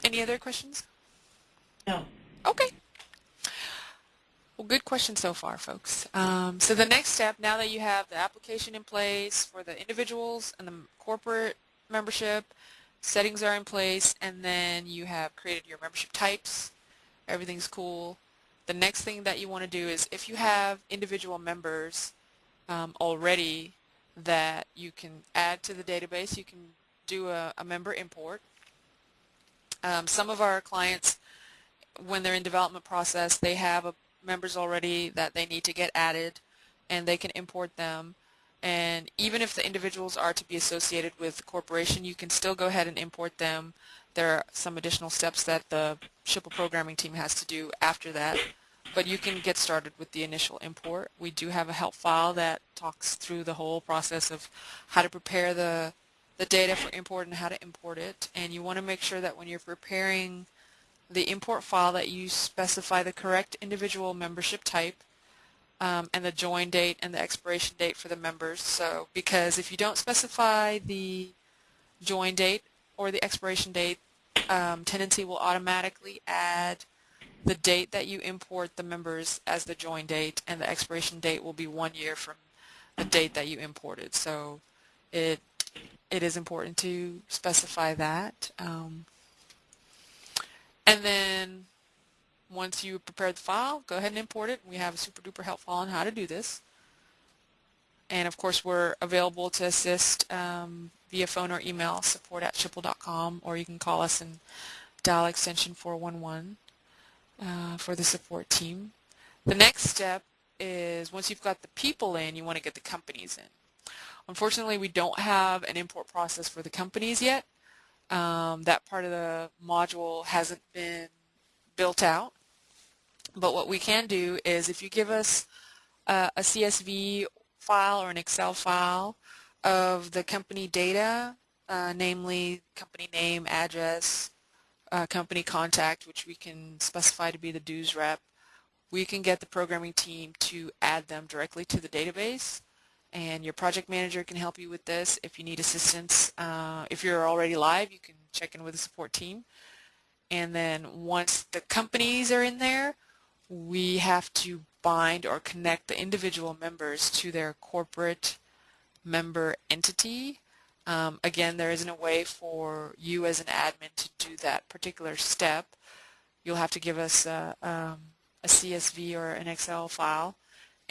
Speaker 1: Any other questions?
Speaker 2: No.
Speaker 1: Okay. Well, good question so far, folks. Um, so the next step, now that you have the application in place for the individuals and the corporate membership, settings are in place, and then you have created your membership types, everything's cool. The next thing that you want to do is if you have individual members um, already that you can add to the database, you can do a, a member import. Um, some of our clients, when they're in development process, they have a members already that they need to get added and they can import them. And even if the individuals are to be associated with the corporation you can still go ahead and import them. There are some additional steps that the Schipul programming team has to do after that. But you can get started with the initial import. We do have a help file that talks through the whole process of how to prepare the the data for import and how to import it and you want to make sure that when you're preparing the import file that you specify the correct individual membership type um, and the join date and the expiration date for the members. So because if you don't specify the join date or the expiration date, um, Tendenci will automatically add the date that you import the members as the join date and the expiration date will be one year from the date that you imported. So it it is important to specify that. Um, and then once you prepare the file, go ahead and import it. We have a super duper help file on how to do this. And of course, we're available to assist um, via phone or email, support at schipul.com, or you can call us and dial extension 411 uh, for the support team. The next step is once you've got the people in, you want to get the companies in. Unfortunately, we don't have an import process for the companies yet. Um, that part of the module hasn't been built out. But what we can do is if you give us a, a CSV file or an Excel file of the company data, uh, namely company name, address, uh, company contact, which we can specify to be the dues rep, we can get the programming team to add them directly to the database and your project manager can help you with this if you need assistance. Uh, if you're already live, you can check in with the support team. And then once the companies are in there, we have to bind or connect the individual members to their corporate member entity. Um, again, there isn't a way for you as an admin to do that particular step. You'll have to give us a, um, a CSV or an Excel file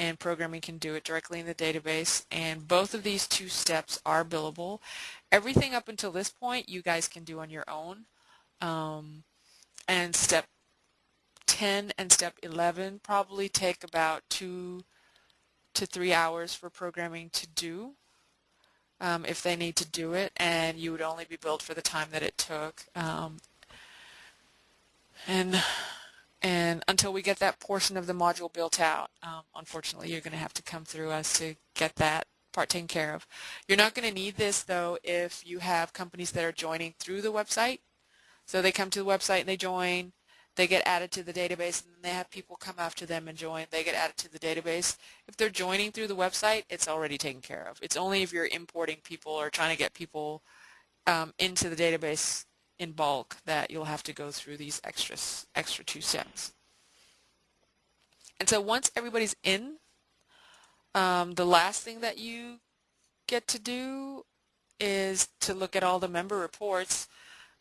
Speaker 1: and programming can do it directly in the database and both of these two steps are billable. Everything up until this point you guys can do on your own um, and step 10 and step 11 probably take about two to three hours for programming to do um, if they need to do it and you would only be billed for the time that it took um, and and until we get that portion of the module built out, um, unfortunately, you're going to have to come through us to get that part taken care of. You're not going to need this, though, if you have companies that are joining through the website. So they come to the website and they join, they get added to the database, and then they have people come after them and join. They get added to the database. If they're joining through the website, it's already taken care of. It's only if you're importing people or trying to get people um, into the database in bulk that you'll have to go through these extra, extra two steps. And so once everybody's in, um, the last thing that you get to do is to look at all the member reports.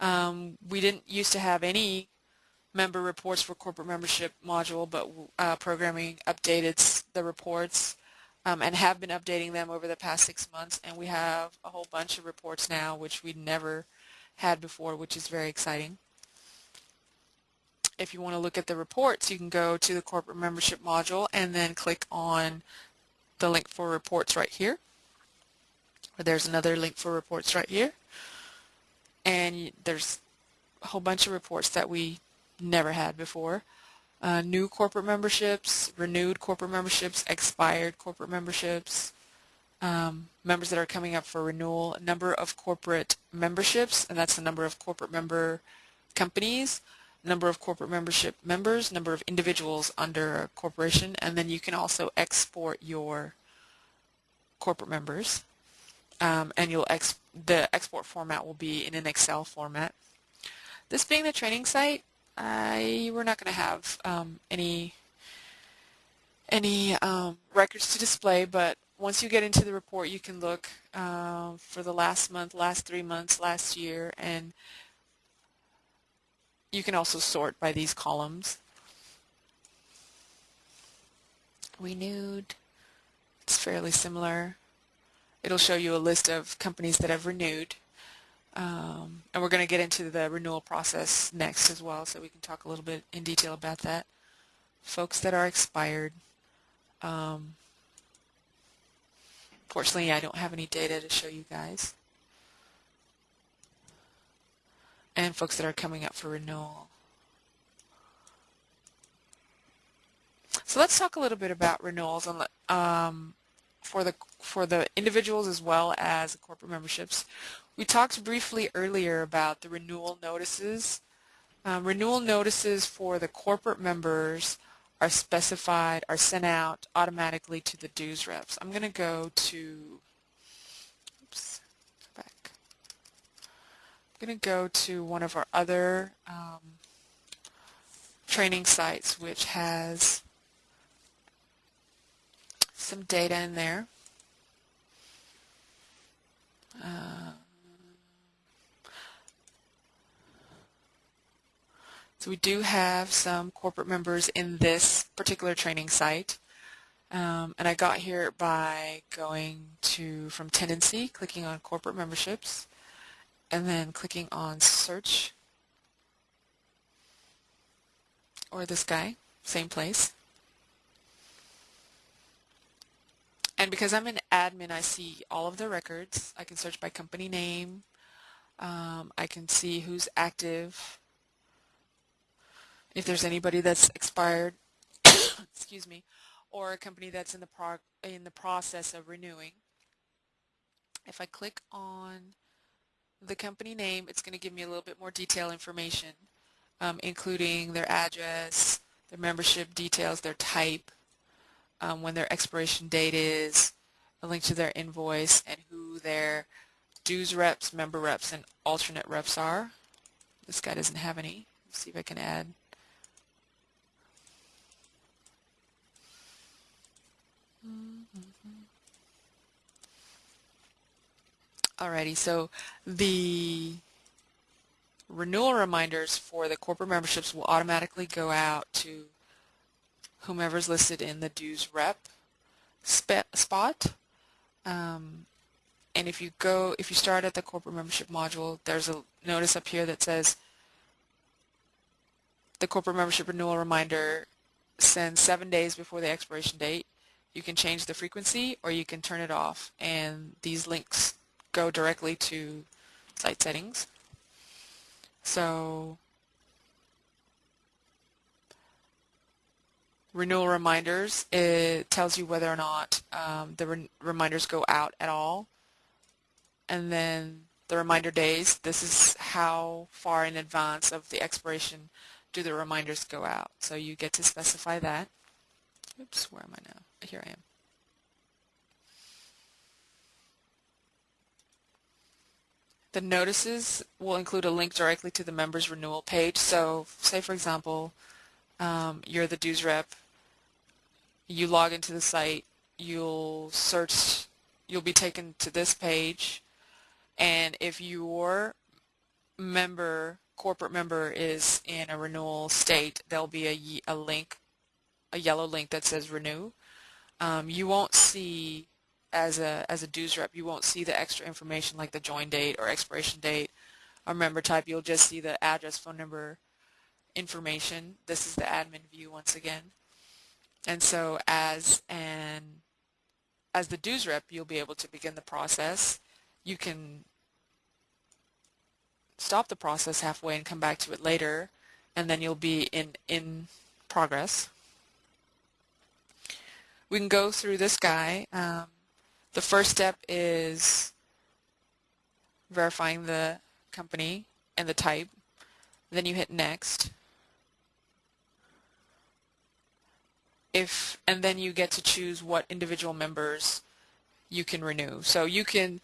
Speaker 1: Um, we didn't used to have any member reports for corporate membership module, but uh, programming updated the reports um, and have been updating them over the past six months. And we have a whole bunch of reports now, which we never had before, which is very exciting. If you want to look at the reports, you can go to the corporate membership module and then click on the link for reports right here. Or there's another link for reports right here. And there's a whole bunch of reports that we never had before. Uh, new corporate memberships, renewed corporate memberships, expired corporate memberships, um, members that are coming up for renewal, number of corporate memberships, and that's the number of corporate member companies, number of corporate membership members, number of individuals under a corporation, and then you can also export your corporate members. Um, and you'll ex the export format will be in an Excel format. This being the training site, I, we're not going to have um, any any um, records to display, but once you get into the report, you can look uh, for the last month, last three months, last year, and you can also sort by these columns. Renewed, it's fairly similar. It'll show you a list of companies that have renewed. Um, and we're going to get into the renewal process next as well, so we can talk a little bit in detail about that. Folks that are expired. Um, Fortunately, I don't have any data to show you guys. And folks that are coming up for renewal. So let's talk a little bit about renewals the, um, for the for the individuals as well as corporate memberships. We talked briefly earlier about the renewal notices. Um, renewal notices for the corporate members are specified, are sent out automatically to the dues reps. I'm going to go to, oops, go back. I'm going to go to one of our other um, training sites which has some data in there. Uh, So we do have some corporate members in this particular training site. Um, and I got here by going to, from Tendenci, clicking on corporate memberships, and then clicking on search, or this guy, same place. and because I'm an admin, I see all of the records. I can search by company name. Um, I can see who's active. If there's anybody that's expired, excuse me, or a company that's in the pro in the process of renewing. If I click on the company name, it's going to give me a little bit more detailed information, um, including their address, their membership details, their type, um, when their expiration date is, a link to their invoice, and who their dues reps, member reps, and alternate reps are. This guy doesn't have any. Let's see if I can add. Alrighty, so the renewal reminders for the corporate memberships will automatically go out to whomever's listed in the dues rep spot. Um, and if you go, if you start at the corporate membership module, there's a notice up here that says the corporate membership renewal reminder sends seven days before the expiration date. You can change the frequency or you can turn it off and these links go directly to site settings. So renewal reminders, it tells you whether or not um, the re reminders go out at all. And then the reminder days, this is how far in advance of the expiration do the reminders go out. So you get to specify that. Oops, where am I now? Here I am. The notices will include a link directly to the member's renewal page. So say, for example, um, you're the dues rep, you log into the site, you'll search, you'll be taken to this page, and if your member, corporate member is in a renewal state, there'll be a, a link, a yellow link that says renew. Um, you won't see as a as a dues rep, you won't see the extra information like the join date or expiration date or member type. You'll just see the address, phone number information. This is the admin view once again. And so as an as the dues rep, you'll be able to begin the process. You can stop the process halfway and come back to it later, and then you'll be in in progress. We can go through this guy. Um, the first step is verifying the company and the type. Then you hit next. If and then you get to choose what individual members you can renew. So you can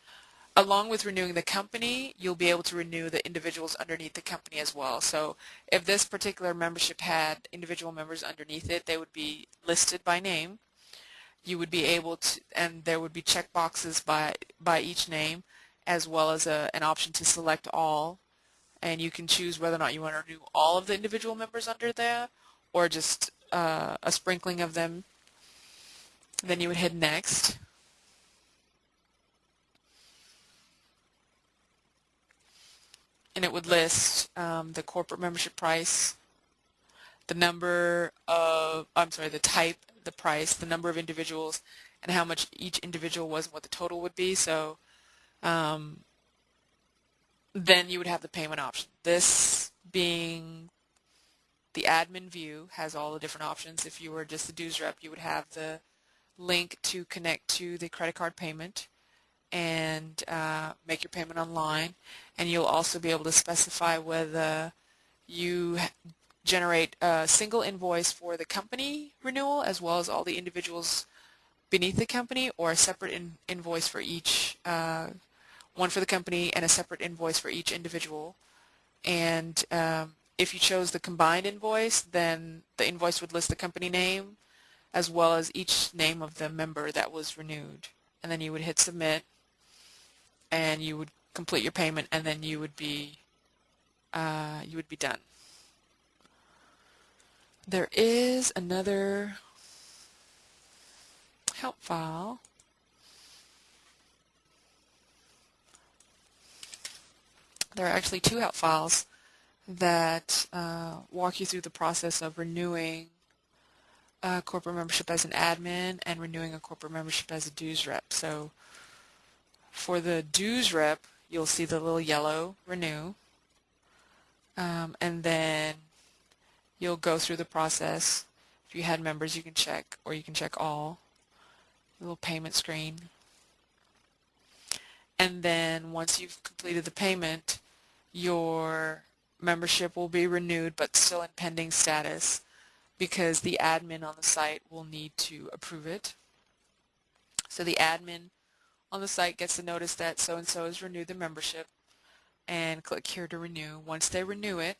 Speaker 1: along with renewing the company, you'll be able to renew the individuals underneath the company as well. So if this particular membership had individual members underneath it, they would be listed by name you would be able to, and there would be check boxes by, by each name, as well as a, an option to select all. And you can choose whether or not you want to renew all of the individual members under there, or just uh, a sprinkling of them. Then you would hit next. And it would list um, the corporate membership price, the number of, I'm sorry, the type the price, the number of individuals, and how much each individual was and what the total would be. So um, then you would have the payment option. This being the admin view has all the different options. If you were just the dues rep, you would have the link to connect to the credit card payment and uh, make your payment online. And you'll also be able to specify whether you generate a single invoice for the company renewal as well as all the individuals beneath the company or a separate in invoice for each, uh, one for the company and a separate invoice for each individual. And um, if you chose the combined invoice, then the invoice would list the company name as well as each name of the member that was renewed. And then you would hit submit and you would complete your payment and then you would be uh, you would be done. There is another help file there are actually two help files that uh, walk you through the process of renewing a corporate membership as an admin and renewing a corporate membership as a dues rep. So for the dues rep, you'll see the little yellow renew. Um, and then you'll go through the process. If you had members, you can check, or you can check all. Little payment screen. And then once you've completed the payment, your membership will be renewed but still in pending status because the admin on the site will need to approve it. So the admin on the site gets the notice that so-and-so has renewed the membership and click here to renew. Once they renew it,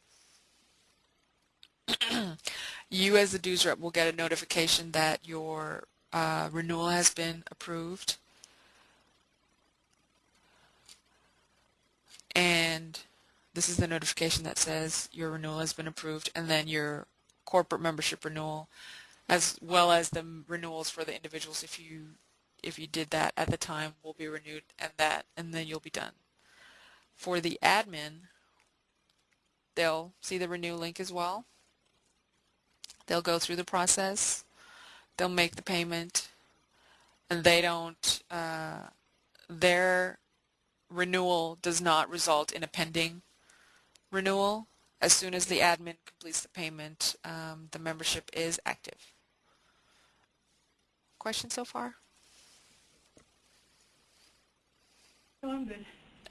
Speaker 1: you as the dues rep will get a notification that your uh, renewal has been approved and this is the notification that says your renewal has been approved and then your corporate membership renewal as well as the renewals for the individuals if you if you did that at the time will be renewed and that and then you'll be done. For the admin they'll see the renew link as well. They'll go through the process. They'll make the payment and they don't uh, their renewal does not result in a pending renewal. As soon as the admin completes the payment, um, the membership is active. Questions so far?
Speaker 2: No, I'm good.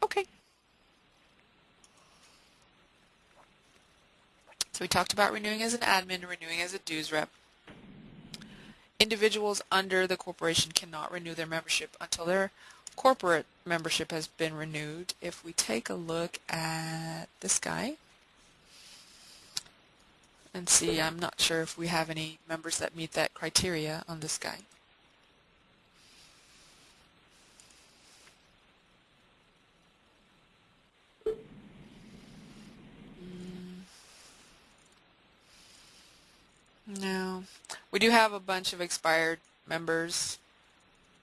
Speaker 1: Okay. So we talked about renewing as an admin renewing as a dues rep. Individuals under the corporation cannot renew their membership until their corporate membership has been renewed. If we take a look at this guy and see, I'm not sure if we have any members that meet that criteria on this guy. No. We do have a bunch of expired members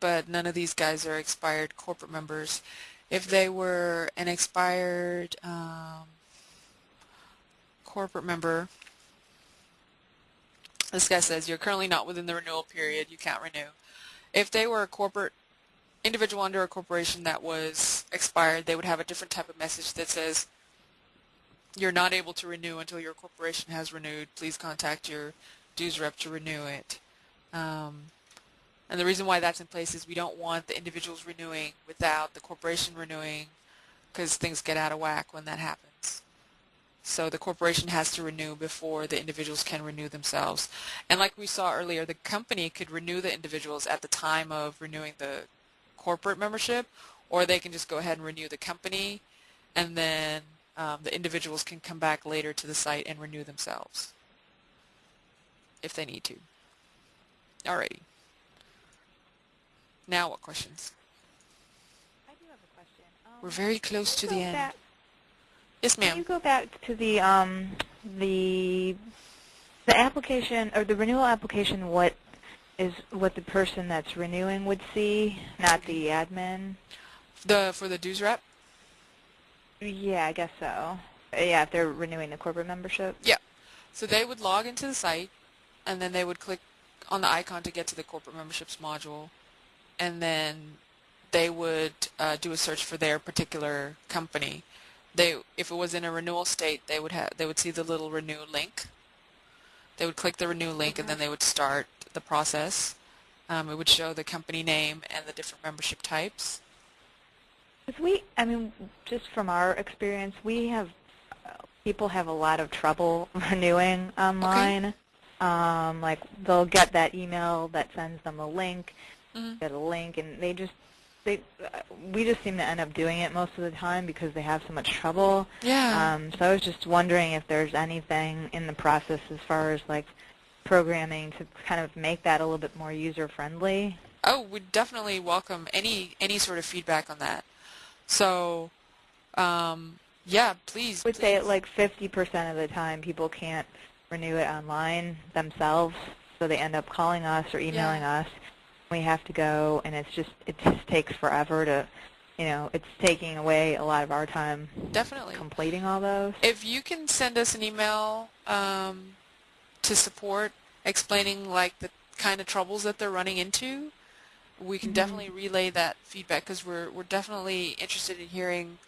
Speaker 1: but none of these guys are expired corporate members. If they were an expired um, corporate member, this guy says you're currently not within the renewal period, you can't renew. If they were a corporate individual under a corporation that was expired, they would have a different type of message that says you're not able to renew until your corporation has renewed. Please contact your dues rep to renew it. Um, and the reason why that's in place is we don't want the individuals renewing without the corporation renewing because things get out of whack when that happens. So the corporation has to renew before the individuals can renew themselves. And like we saw earlier, the company could renew the individuals at the time of renewing the corporate membership, or they can just go ahead and renew the company, and then um, the individuals can come back later to the site and renew themselves if they need to. Alrighty. Now what questions?
Speaker 3: I do have a question. Um,
Speaker 1: We're very close to the end.
Speaker 3: Back,
Speaker 1: yes, ma'am.
Speaker 3: can you go back to the um, the the application or the renewal application? What is what the person that's renewing would see, not the admin?
Speaker 1: The for the dues rep.
Speaker 3: Yeah, I guess so. Yeah, if they're renewing the corporate membership.
Speaker 1: Yeah. So they would log into the site, and then they would click on the icon to get to the corporate memberships module, and then they would uh, do a search for their particular company. They, if it was in a renewal state, they would have they would see the little renew link. They would click the renew link, and then they would start the process. Um, it would show the company name and the different membership types.
Speaker 3: We, I mean, just from our experience, we have people have a lot of trouble renewing online. Um, like they'll get that email that sends them a link,
Speaker 1: Mhm.
Speaker 3: get a link, and they just they we just seem to end up doing it most of the time because they have so much trouble.
Speaker 1: Yeah.
Speaker 3: Um, so I was just wondering if there's anything in the process as far as like programming to kind of make that a little bit more user friendly.
Speaker 1: Oh, we definitely welcome any any sort of feedback on that. So, um, yeah, please.
Speaker 3: I would say
Speaker 1: please.
Speaker 3: like 50% of the time people can't renew it online themselves, so they end up calling us or emailing us. We have to go, and it's just it just takes forever to, you know, it's taking away a lot of our time
Speaker 1: definitely.
Speaker 3: completing all those.
Speaker 1: If you can send us an email um, to support explaining like the kind of troubles that they're running into, we can
Speaker 2: Mhm.
Speaker 1: definitely relay that feedback because we're we're definitely interested in hearing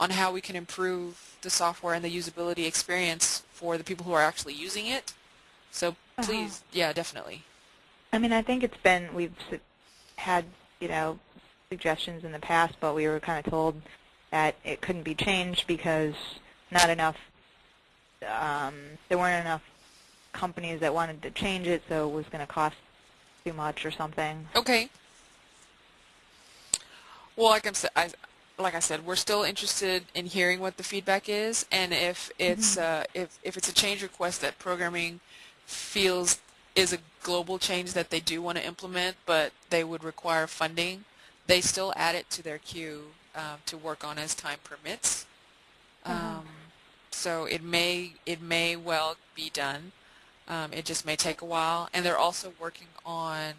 Speaker 1: on how we can improve the software and the usability experience for the people who are actually using it. So
Speaker 3: Uh-huh.
Speaker 1: please, yeah, definitely.
Speaker 3: I mean, I think it's been, we've had, you know, suggestions in the past, but we were kind of told that it couldn't be changed because not enough, um, there weren't enough companies that wanted to change it, so it was going to cost too much or something.
Speaker 1: Okay. Well, like I'm I, like I said, we're still interested in hearing what the feedback is, and if it's uh, if if it's a change request that programming feels is a global change that they do want to implement, but they would require funding, they still add it to their queue um, to work on as time permits.
Speaker 3: Uh-huh.
Speaker 1: Um, so it may it may well be done. Um, it just may take a while, and they're also working on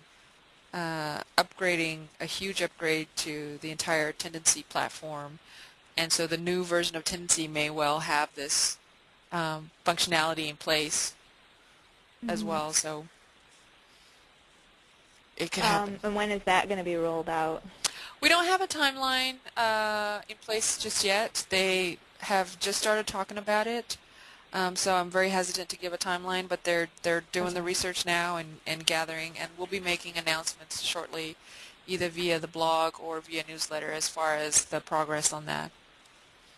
Speaker 1: uh, upgrading a huge upgrade to the entire Tendenci platform, and so the new version of Tendenci may well have this um, functionality in place as
Speaker 3: Mhm.
Speaker 1: well. So it could happen.
Speaker 3: Um, and when is that going to be rolled out?
Speaker 1: We don't have a timeline uh, in place just yet. They have just started talking about it, um, so I'm very hesitant to give a timeline. But they're they're doing the research now and, and gathering, and we'll be making announcements shortly, either via the blog or via newsletter as far as the progress on that.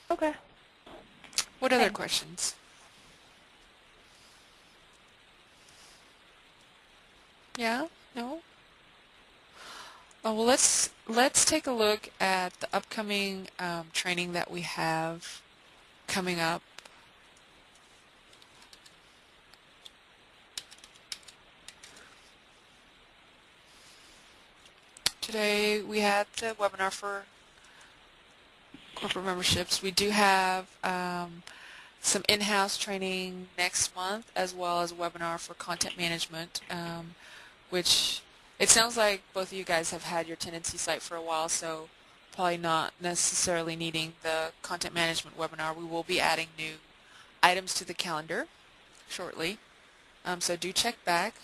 Speaker 3: Okay.
Speaker 1: What other
Speaker 3: Thanks.
Speaker 1: questions? Yeah? No? Oh, well, let's let's take a look at the upcoming um, training that we have coming up. Today we had the webinar for corporate memberships. We do have um, some in-house training next month as well as a webinar for content management, um, which it sounds like both of you guys have had your Tendenci site for a while, so probably not necessarily needing the content management webinar. We will be adding new items to the calendar shortly, um, so do check back.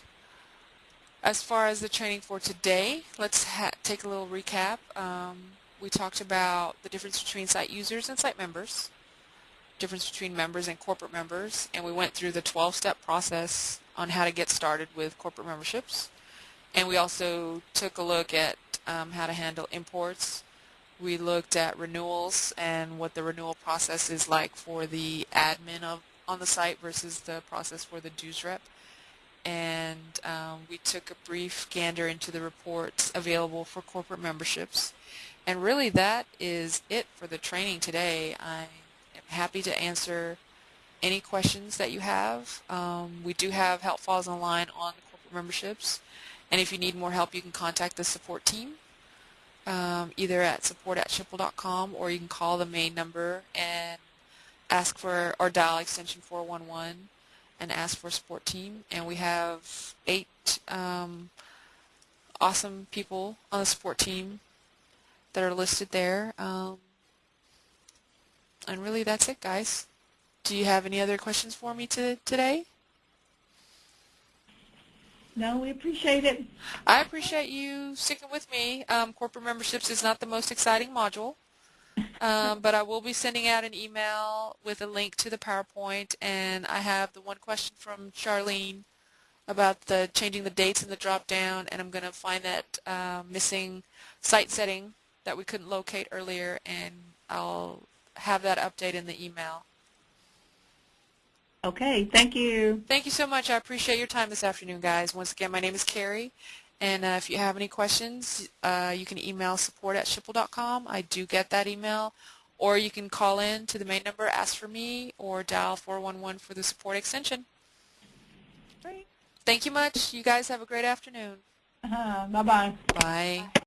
Speaker 1: As far as the training for today, let's take a little recap. Um, we talked about the difference between site users and site members, difference between members and corporate members, and we went through the 12-step process on how to get started with corporate memberships. And we also took a look at um, how to handle imports. We looked at renewals and what the renewal process is like for the admin of on the site versus the process for the dues rep. And um, we took a brief gander into the reports available for corporate memberships. And really that is it for the training today. I am happy to answer any questions that you have. Um, we do have help files online on corporate memberships. And if you need more help, you can contact the support team, um, either at support at schipul.com or you can call the main number and ask for, or dial extension 411 and ask for support team. And we have eight um, awesome people on the support team that are listed there. Um, and really, that's it, guys. Do you have any other questions for me to, today?
Speaker 2: No, we appreciate it.
Speaker 1: I appreciate you sticking with me. Um, corporate memberships is not the most exciting module, um, but I will be sending out an email with a link to the PowerPoint, and I have the one question from Charlene about the changing the dates in the drop-down, and I'm going to find that uh, missing site setting that we couldn't locate earlier, and I'll have that update in the email.
Speaker 2: Okay, thank you.
Speaker 1: Thank you so much. I appreciate your time this afternoon, guys. Once again, my name is Carrie, and uh, if you have any questions, uh, you can email support at schipul.com. I do get that email, or you can call in to the main number, ask for me, or dial 411 for the support extension.
Speaker 2: Great.
Speaker 1: Thank you much. You guys have a great afternoon.
Speaker 2: Uh-huh. Bye-bye.
Speaker 1: Bye.